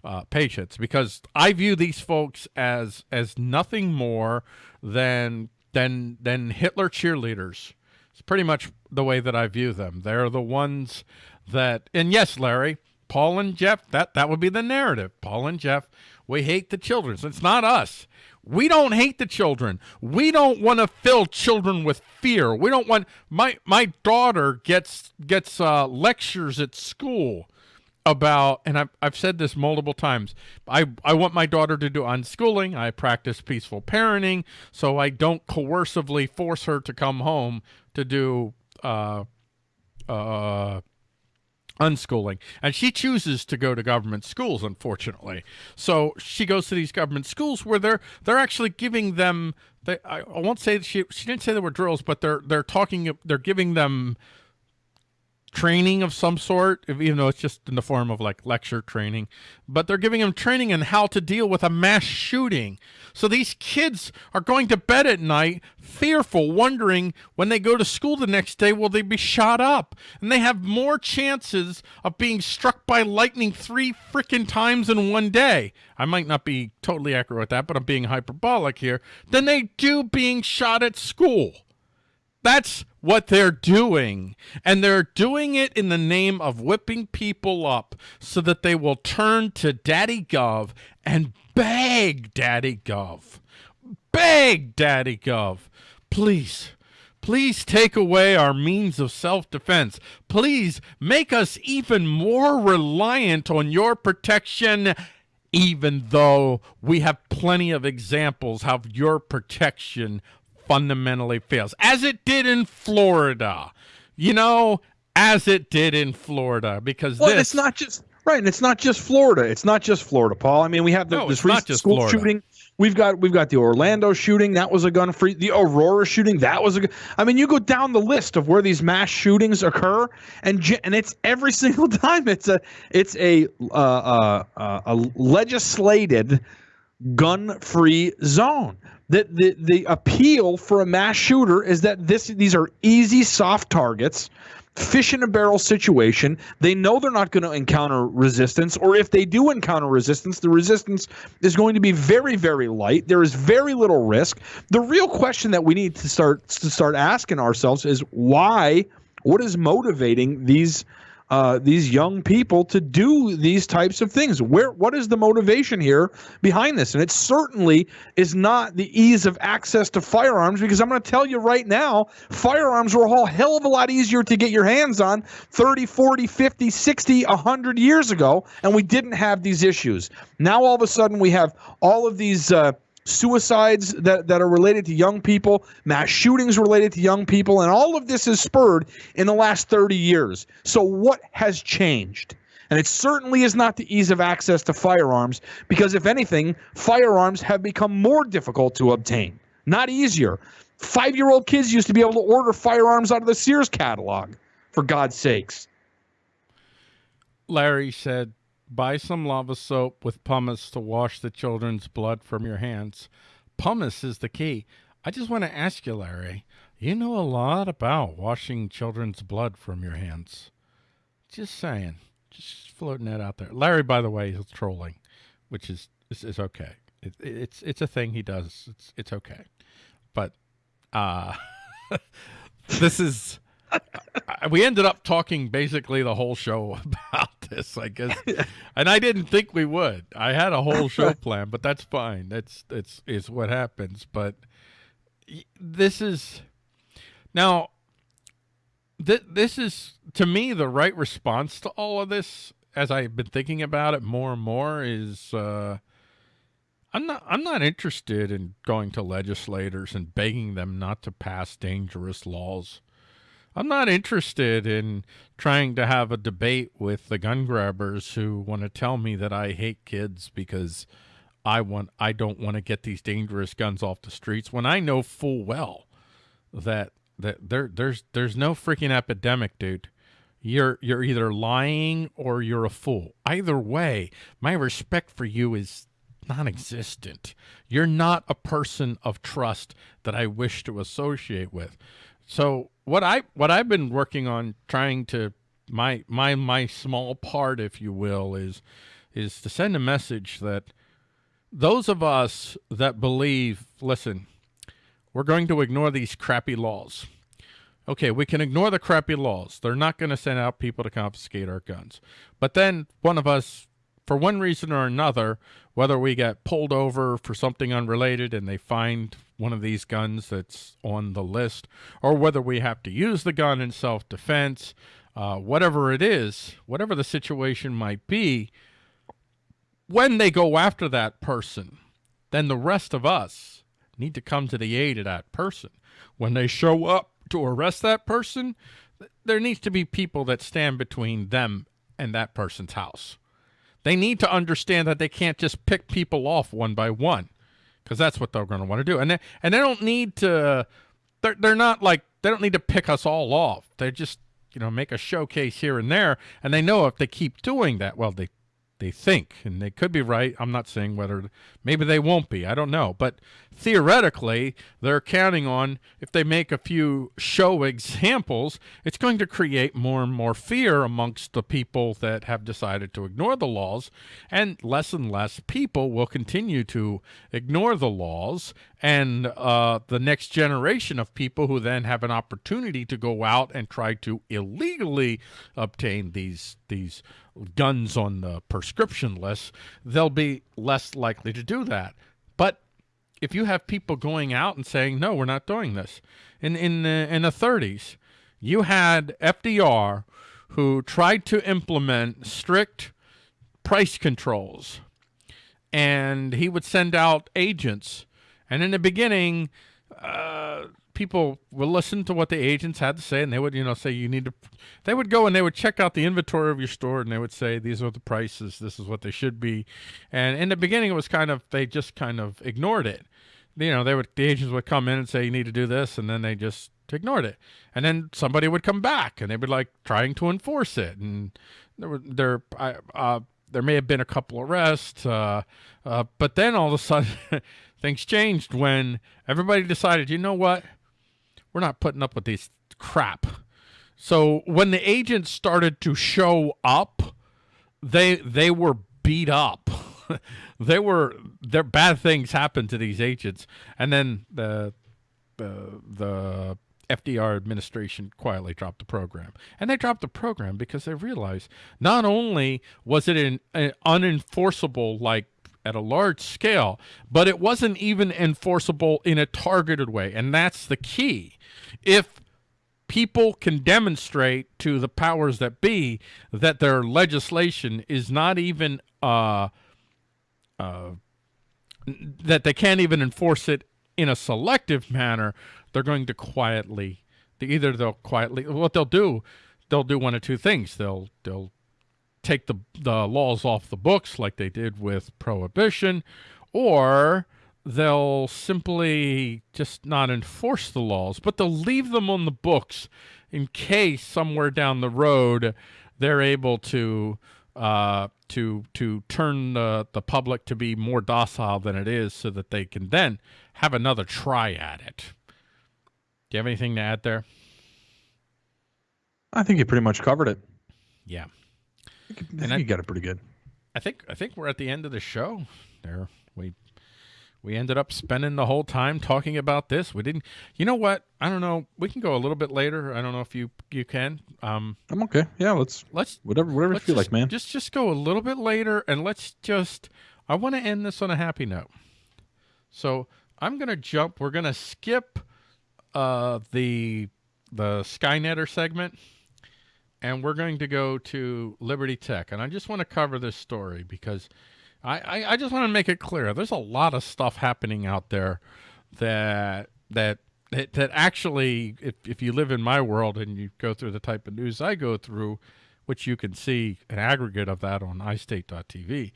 A: uh, patience because I view these folks as as nothing more than than than Hitler cheerleaders. It's pretty much the way that I view them. They're the ones that, and yes, Larry, Paul and Jeff, that, that would be the narrative. Paul and Jeff, we hate the children. It's not us. We don't hate the children. We don't want to fill children with fear. We don't want my my daughter gets gets uh, lectures at school about, and I've I've said this multiple times. I I want my daughter to do unschooling. I practice peaceful parenting, so I don't coercively force her to come home to do uh uh unschooling. And she chooses to go to government schools unfortunately. So she goes to these government schools where they're they're actually giving them they, I, I won't say she she didn't say there were drills but they're they're talking they're giving them training of some sort, even though it's just in the form of like lecture training, but they're giving them training in how to deal with a mass shooting. So these kids are going to bed at night fearful, wondering when they go to school the next day, will they be shot up? And they have more chances of being struck by lightning three freaking times in one day. I might not be totally accurate with that, but I'm being hyperbolic here, than they do being shot at school. That's what they're doing. And they're doing it in the name of whipping people up so that they will turn to Daddy Gov and beg Daddy Gov. Beg Daddy Gov. Please, please take away our means of self-defense. Please make us even more reliant on your protection even though we have plenty of examples of your protection fundamentally fails, as it did in Florida. You know, as it did in Florida, because
B: well,
A: this,
B: it's not just right, and it's not just Florida. It's not just Florida, Paul. I mean, we have the,
A: no,
B: this recent school Florida. shooting. We've got we've got the Orlando shooting. That was a gun free. The Aurora shooting. That was a. I mean, you go down the list of where these mass shootings occur, and and it's every single time. It's a it's a uh, uh, uh, a legislated gun free zone the, the the appeal for a mass shooter is that this these are easy soft targets fish in a barrel situation. They know they're not going to encounter resistance or if they do encounter resistance the resistance is going to be very very light. There is very little risk. The real question that we need to start to start asking ourselves is why what is motivating these uh, these young people to do these types of things. Where what is the motivation here behind this? And it certainly is not the ease of access to firearms because I'm going to tell you right now, firearms were a whole hell of a lot easier to get your hands on 30, 40, 50, 60, 100 years ago, and we didn't have these issues. Now all of a sudden we have all of these uh, suicides that, that are related to young people, mass shootings related to young people, and all of this is spurred in the last 30 years. So, what has changed? And it certainly is not the ease of access to firearms because, if anything, firearms have become more difficult to obtain, not easier. Five year old kids used to be able to order firearms out of the Sears catalog, for God's sakes.
A: Larry said, buy some lava soap with pumice to wash the children's blood from your hands. Pumice is the key. I just want to ask you, Larry, you know a lot about washing children's blood from your hands. Just saying. Just floating that out there. Larry, by the way, is trolling, which is is, is okay. It, it's it's a thing he does. It's it's okay. But uh this is we ended up talking basically the whole show about this, I guess, and I didn't think we would. I had a whole show plan, but that's fine. That's that's is what happens. But this is now. Th- this is to me the right response to all of this. As I've been thinking about it more and more, is uh, I'm not I'm not interested in going to legislators and begging them not to pass dangerous laws. I'm not interested in trying to have a debate with the gun grabbers who want to tell me that I hate kids because I want I don't want to get these dangerous guns off the streets when I know full well that that there there's there's no freaking epidemic, dude. You're you're either lying or you're a fool. Either way, my respect for you is non-existent. You're not a person of trust that I wish to associate with. So what I what I've been working on trying to my my my small part, if you will, is is to send a message that those of us that believe, listen, we're going to ignore these crappy laws. Okay, we can ignore the crappy laws. They're not going to send out people to confiscate our guns. But then one of us, for one reason or another, whether we get pulled over for something unrelated and they find one of these guns that's on the list, or whether we have to use the gun in self-defense, uh, whatever it is, whatever the situation might be, when they go after that person, then the rest of us need to come to the aid of that person. When they show up to arrest that person, there needs to be people that stand between them and that person's house. They need to understand that they can't just pick people off one by one because that's what they're going to want to do. And they, and they don't need to, they're, they're not like, they don't need to pick us all off. They just, you know, make a showcase here and there. And they know if they keep doing that, well, they they think, and they could be right. I'm not saying whether, maybe they won't be. I don't know. But theoretically, they're counting on if they make a few show examples, it's going to create more and more fear amongst the people that have decided to ignore the laws, and less and less people will continue to ignore the laws, and uh, the next generation of people who then have an opportunity to go out and try to illegally obtain these these guns on the prescription list, they'll be less likely to do that. But if you have people going out and saying, no, we're not doing this. In, in, the, in the 30s, you had FDR who tried to implement strict price controls. And he would send out agents. And in the beginning, uh, people would listen to what the agents had to say and they would you know say you need to they would go and they would check out the inventory of your store and they would say these are the prices. This is what they should be. And in the beginning it was kind of they just kind of ignored it. You know they would the agents would come in and say you need to do this and then they just ignored it. And then somebody would come back and they would like trying to enforce it. And there were there uh, there may have been a couple arrests uh, uh, but then all of a sudden things changed when everybody decided you know what we're not putting up with these crap. So when the agents started to show up, they they were beat up. they were there bad things happened to these agents and then the the the FDR administration quietly dropped the program. And they dropped the program because they realized not only was it an, an unenforceable like at a large scale, but it wasn't even enforceable in a targeted way. And that's the key. If people can demonstrate to the powers that be that their legislation is not even uh, uh, that they can't even enforce it in a selective manner, they're going to quietly either they'll quietly what they'll do they'll do one of two things they'll they'll take the, the laws off the books like they did with prohibition, or they'll simply just not enforce the laws, but they'll leave them on the books in case somewhere down the road they're able to uh, to to turn the, the public to be more docile than it is so that they can then have another try at it. Do you have anything to add there?
B: I think you pretty much covered it.
A: Yeah.
B: I think, I you got it pretty good.
A: I think I think we're at the end of the show. There, we we ended up spending the whole time talking about this. We didn't. You know what? I don't know. We can go a little bit later. I don't know if you you can. Um,
B: I'm okay. Yeah, let's
A: let's
B: whatever whatever
A: let's
B: you feel
A: just,
B: like, man.
A: Just just go a little bit later, and let's just. I want to end this on a happy note. So I'm gonna jump. We're gonna skip uh, the the Skynetter segment, and we're going to go to Liberty Tech. And I just want to cover this story because I, I, I just want to make it clear. There's a lot of stuff happening out there that that that, that actually, if, if you live in my world and you go through the type of news I go through, which you can see an aggregate of that on iState.tv,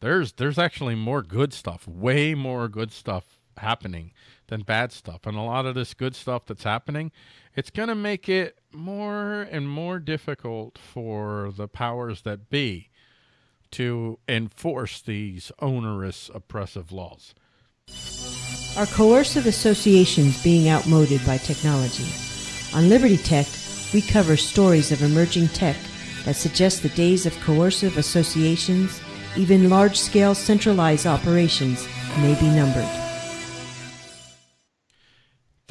A: there's there's actually more good stuff, way more good stuff happening than bad stuff. And a lot of this good stuff that's happening, it's going to make it more and more difficult for the powers that be to enforce these onerous, oppressive laws.
D: Are coercive associations being outmoded by technology? On Liberty Tech, we cover stories of emerging tech that suggest the days of coercive associations, even large scale centralized operations, may be numbered.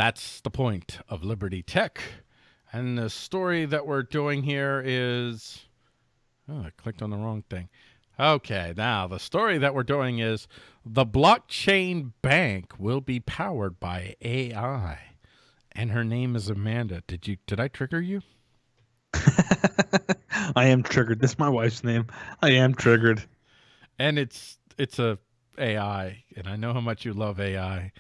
A: That's the point of Liberty Tech. And the story that we're doing here is. Oh, I clicked on the wrong thing. Okay, now the story that we're doing is the blockchain bank will be powered by AI. And her name is Amanda. Did you did I trigger you?
B: I am triggered. This is my wife's name. I am triggered.
A: And it's it's a AI, and I know how much you love AI.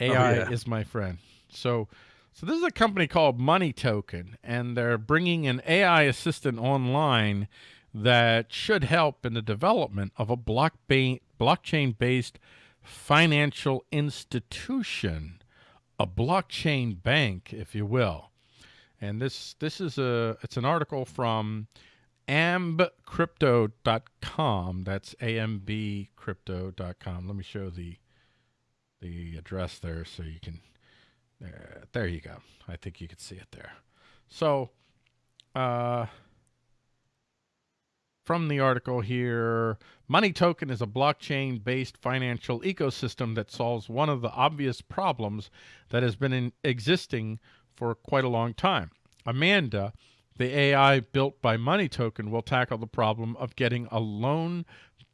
A: AI
B: Oh, yeah.
A: is my friend. So so this is a company called Money Token, and they're bringing an AI assistant online that should help in the development of a block blockchain-based financial institution, a blockchain bank, if you will. And this this is a it's an article from ambcrypto.com. That's ambcrypto.com. Let me show the the address there so you can there there you go. I think you can see it there. So uh from the article here, Money Token is a blockchain based financial ecosystem that solves one of the obvious problems that has been in existing for quite a long time. Amanda, the AI built by Money Token, will tackle the problem of getting a loan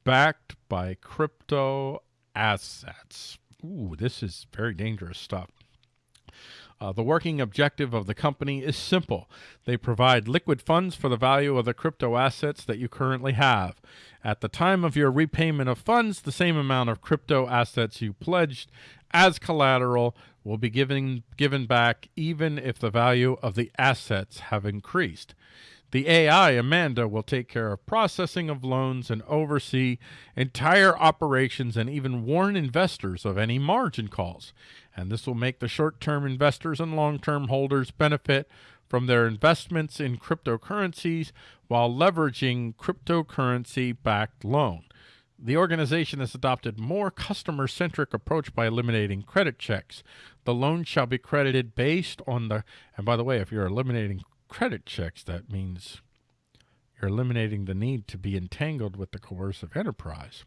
A: backed by crypto assets. Ooh, this is very dangerous stuff. Uh, the working objective of the company is simple. They provide liquid funds for the value of the crypto assets that you currently have. At the time of your repayment of funds, the same amount of crypto assets you pledged as collateral will be given given back even if the value of the assets have increased. The AI, Amanda, will take care of processing of loans and oversee entire operations and even warn investors of any margin calls. And this will make the short term investors and long term holders benefit from their investments in cryptocurrencies while leveraging cryptocurrency backed loan. The organization has adopted more customer centric approach by eliminating credit checks. The loan shall be credited based on the and by the way, if you're eliminating credit checks, that means you're eliminating the need to be entangled with the coercive enterprise.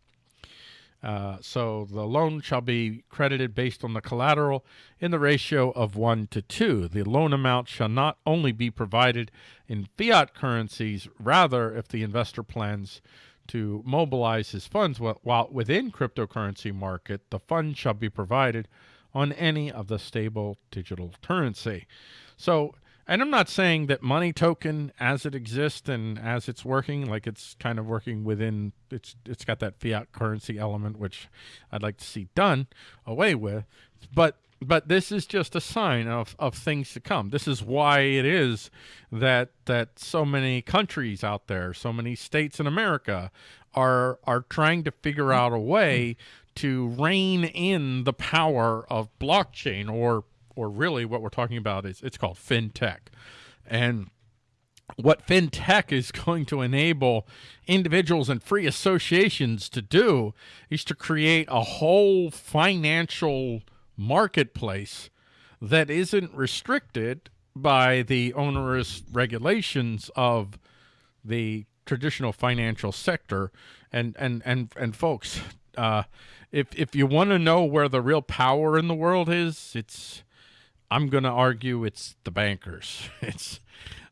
A: Uh, so the loan shall be credited based on the collateral in the ratio of 1 to 2. The loan amount shall not only be provided in fiat currencies, rather, if the investor plans to mobilize his funds while, within cryptocurrency market, the fund shall be provided on any of the stable digital currency. So And I'm not saying that money token as it exists and as it's working, like it's kind of working within it's it's got that fiat currency element, which I'd like to see done away with. But but this is just a sign of, of things to come. This is why it is that that so many countries out there, so many states in America are are trying to figure out a way to rein in the power of blockchain or or really what we're talking about is it's called fintech. And what fintech is going to enable individuals and free associations to do is to create a whole financial marketplace that isn't restricted by the onerous regulations of the traditional financial sector and and and and folks uh, if if you want to know where the real power in the world is it's i'm going to argue it's the bankers it's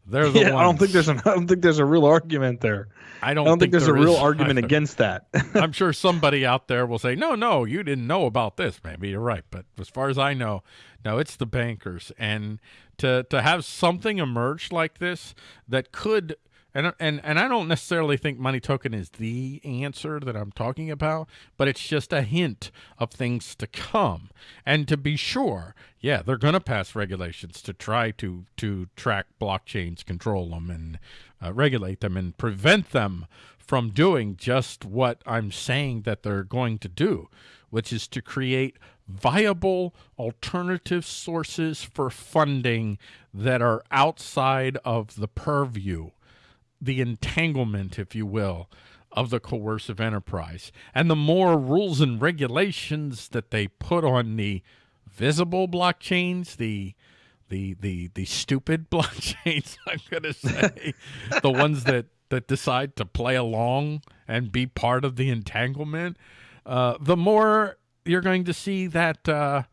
A: they're the
B: yeah,
A: ones.
B: I don't think there's an I don't think there's a real argument there.
A: I don't,
B: I don't think,
A: think
B: there's
A: there
B: a real
A: is
B: argument against that.
A: I'm sure somebody out there will say, no, no, you didn't know about this. Maybe you're right. But as far as I know, no, it's the bankers. And to, to have something emerge like this that could and and and I don't necessarily think money token is the answer that I'm talking about, but it's just a hint of things to come. And to be sure, yeah, they're going to pass regulations to try to to track blockchains, control them, and uh, regulate them, and prevent them from doing just what I'm saying that they're going to do, which is to create viable alternative sources for funding that are outside of the purview the entanglement, if you will, of the coercive enterprise. And the more rules and regulations that they put on the visible blockchains, the the the the stupid blockchains, I'm gonna say, the ones that that decide to play along and be part of the entanglement, uh, the more you're going to see that uh,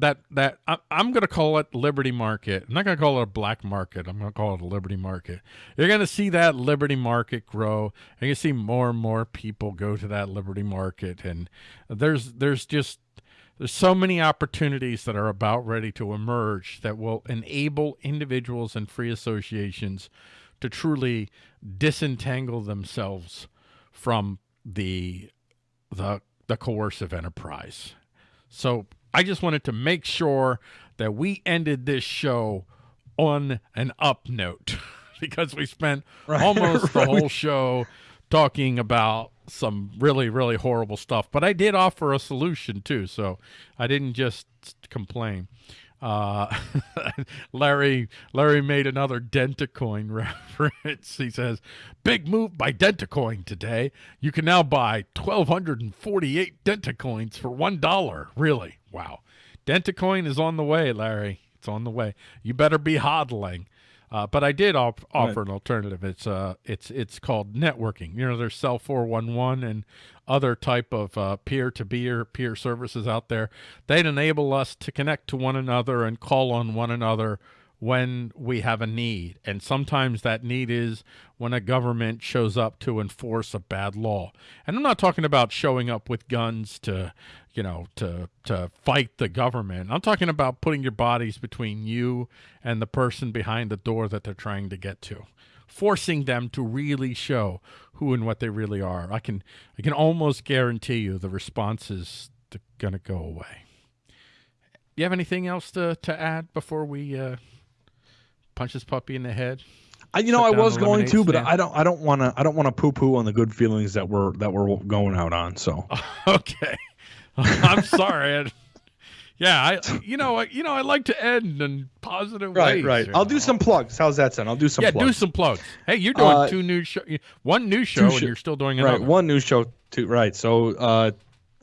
A: that that I, am going to call it liberty market. I'm not going to call it a black market. I'm going to call it a liberty market. You're going to see that liberty market grow. And to see more and more people go to that liberty market, and there's there's just there's so many opportunities that are about ready to emerge that will enable individuals and free associations to truly disentangle themselves from the the the coercive enterprise. So I just wanted to make sure that we ended this show on an up note because we spent right. almost the whole show talking about some really really horrible stuff but i did offer a solution too so i didn't just complain uh, Larry Larry made another Dentacoin reference. He says, "Big move by Dentacoin today. You can now buy 1,248 Dentacoins for one dollar. Really? Wow! Dentacoin is on the way, Larry. It's on the way. You better be hodling." Uh, but I did offer right. an alternative. It's uh, it's it's called networking. You know, there's Cell 411 and other type of uh, peer-to-peer peer services out there. They'd enable us to connect to one another and call on one another when we have a need. And sometimes that need is when a government shows up to enforce a bad law. And I'm not talking about showing up with guns to, you know, to to fight the government. I'm talking about putting your bodies between you and the person behind the door that they're trying to get to. Forcing them to really show who and what they really are. I can I can almost guarantee you the response is going to go away. You have anything else to, to add before we uh, punch this puppy in the head?
B: I, you know, I was going to, but I don't. I don't want to. I don't want to poo-poo on the good feelings that we're that we're going out on. So
A: okay, I'm sorry. I, yeah, I you know you know I like to end in positive
B: right,
A: ways.
B: Right, right. I'll do some plugs. How's that sound? I'll do some.
A: Yeah,
B: plugs.
A: do some plugs. Hey, you're doing uh, two new show, one new show, and you're still doing another.
B: Right, one new show. Too right. So uh,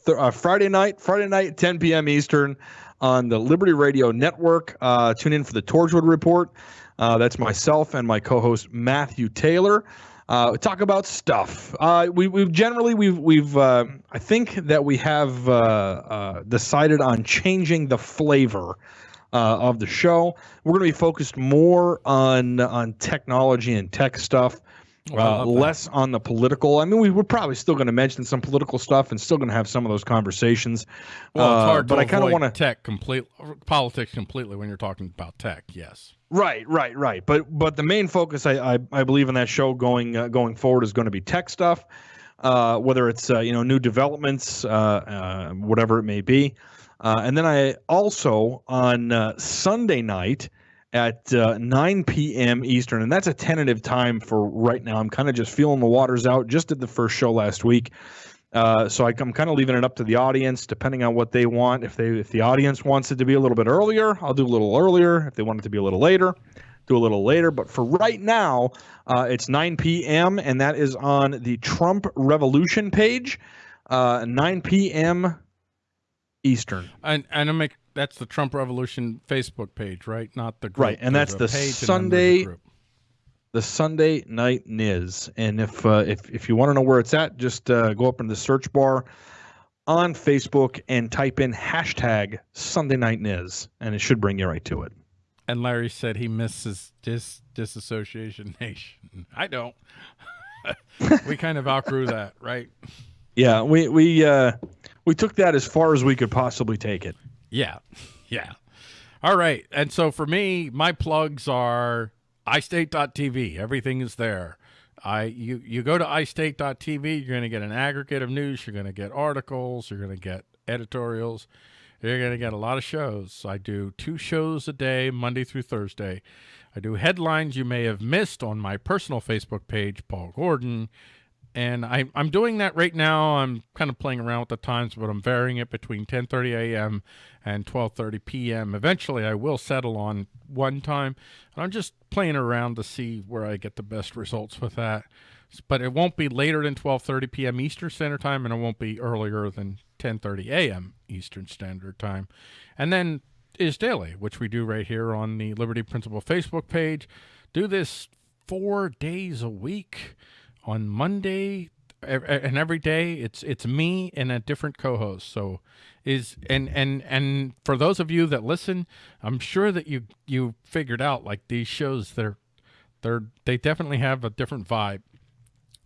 B: th- uh, Friday night, Friday night, 10 p.m. Eastern, on the Liberty Radio Network. Uh, tune in for the Torchwood Report. Uh, that's myself and my co-host Matthew Taylor. Uh, talk about stuff. Uh, we, we've generally we've we've uh, I think that we have uh, uh, decided on changing the flavor of the show. We're going to be focused more on on technology and tech stuff. Uh, less on the political. I mean, we, we're probably still going to mention some political stuff and still going to have some of those conversations.
A: Well, it's
B: Uh,
A: hard
B: but
A: to
B: I kind of want to.
A: tech complete politics completely when you're talking about tech. Yes.
B: Right, right, right. But but the main focus, I I, I believe in that show going uh, going forward is going to be tech stuff, uh, whether it's uh, you know new developments, uh, uh, whatever it may be. Uh, and then I also on uh, Sunday night at uh, 9 p.m. Eastern, and that's a tentative time for right now. I'm kind of just feeling the waters out. Just did the first show last week. Uh, so I, I'm kind of leaving it up to the audience, depending on what they want. If they if the audience wants it to be a little bit earlier, I'll do a little earlier. If they want it to be a little later, do a little later. But for right now, uh, it's 9 p.m. and that is on the Trump Revolution page, uh, 9 p.m. Eastern.
A: And and I make that's the Trump Revolution Facebook page, right? Not the group.
B: Right, and that's the
A: page and then there's a
B: Sunday- the Sunday Night Niz. And if uh, if if you want to know where it's at, just uh, go up in the search bar on Facebook and type in hashtag Sunday Night Niz, and it should bring you right to it.
A: And Larry said he misses dis disassociation nation. I don't. we kind of outgrew that, right?
B: Yeah, we we uh, we took that as far as we could possibly take it.
A: Yeah. Yeah. All right. And so for me, my plugs are iState.tv. Everything is there. I you you go to iState.tv, you're going to get an aggregate of news, you're going to get articles, you're going to get editorials. You're going to get a lot of shows. I do two shows a day, Monday through Thursday. I do headlines you may have missed on my personal Facebook page, Paul Gordon. And I, I'm doing that right now. I'm kind of playing around with the times, but I'm varying it between 10:30 a.m. and 12:30 p.m. Eventually, I will settle on one time, and I'm just playing around to see where I get the best results with that. But it won't be later than 12:30 p.m. Eastern Standard Time, and it won't be earlier than 10:30 a.m. Eastern Standard Time. And then is daily, which we do right here on the Liberty Principle Facebook page. Do this four days a week on Monday and every day it's it's me and a different co-host. So is and and and for those of you that listen i'm sure that you you figured out like these shows they're they're they definitely have a different vibe.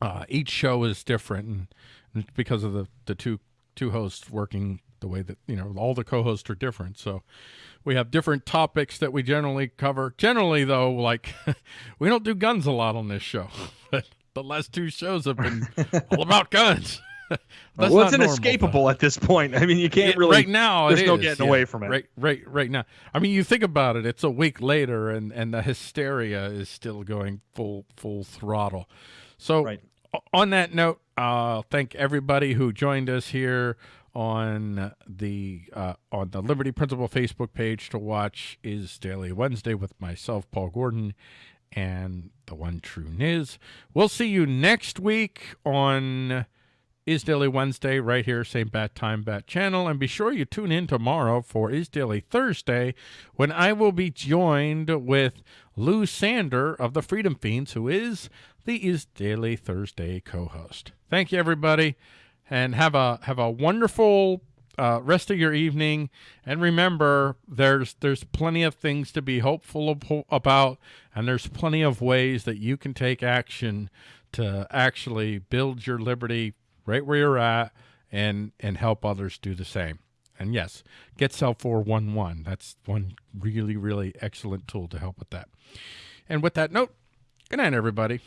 A: Uh each show is different and, because of the the two two hosts working the way that you know all the co-hosts are different. So we have different topics that we generally cover. Generally though like we don't do guns a lot on this show but the last two shows have been all about guns That's
B: well, it's
A: normal,
B: inescapable at this point. I mean, you can't really.
A: right now
B: there's no
A: is,
B: getting
A: yeah.
B: away from it.
A: right right right now i mean you think about it it's a week later and and the hysteria is still going full full throttle so
B: Right.
A: on that note uh thank everybody who joined us here on the uh, on the Liberty Principle Facebook page to watch is Daily Wednesday with myself, Paul Gordon, and the one true Niz. We'll see you next week on Is Daily Wednesday right here, same bat time, bat channel, and be sure you tune in tomorrow for Is Daily Thursday when I will be joined with Lou Sander of the Freedom Feens, who is the Is Daily Thursday co-host. Thank you, everybody and have a have a wonderful uh, rest of your evening. And remember, there's there's plenty of things to be hopeful ab- about, and there's plenty of ways that you can take action to actually build your liberty right where you're at, and and help others do the same. And yes, get Cell 411. That's one really, really excellent tool to help with that. And with that note, good night, everybody.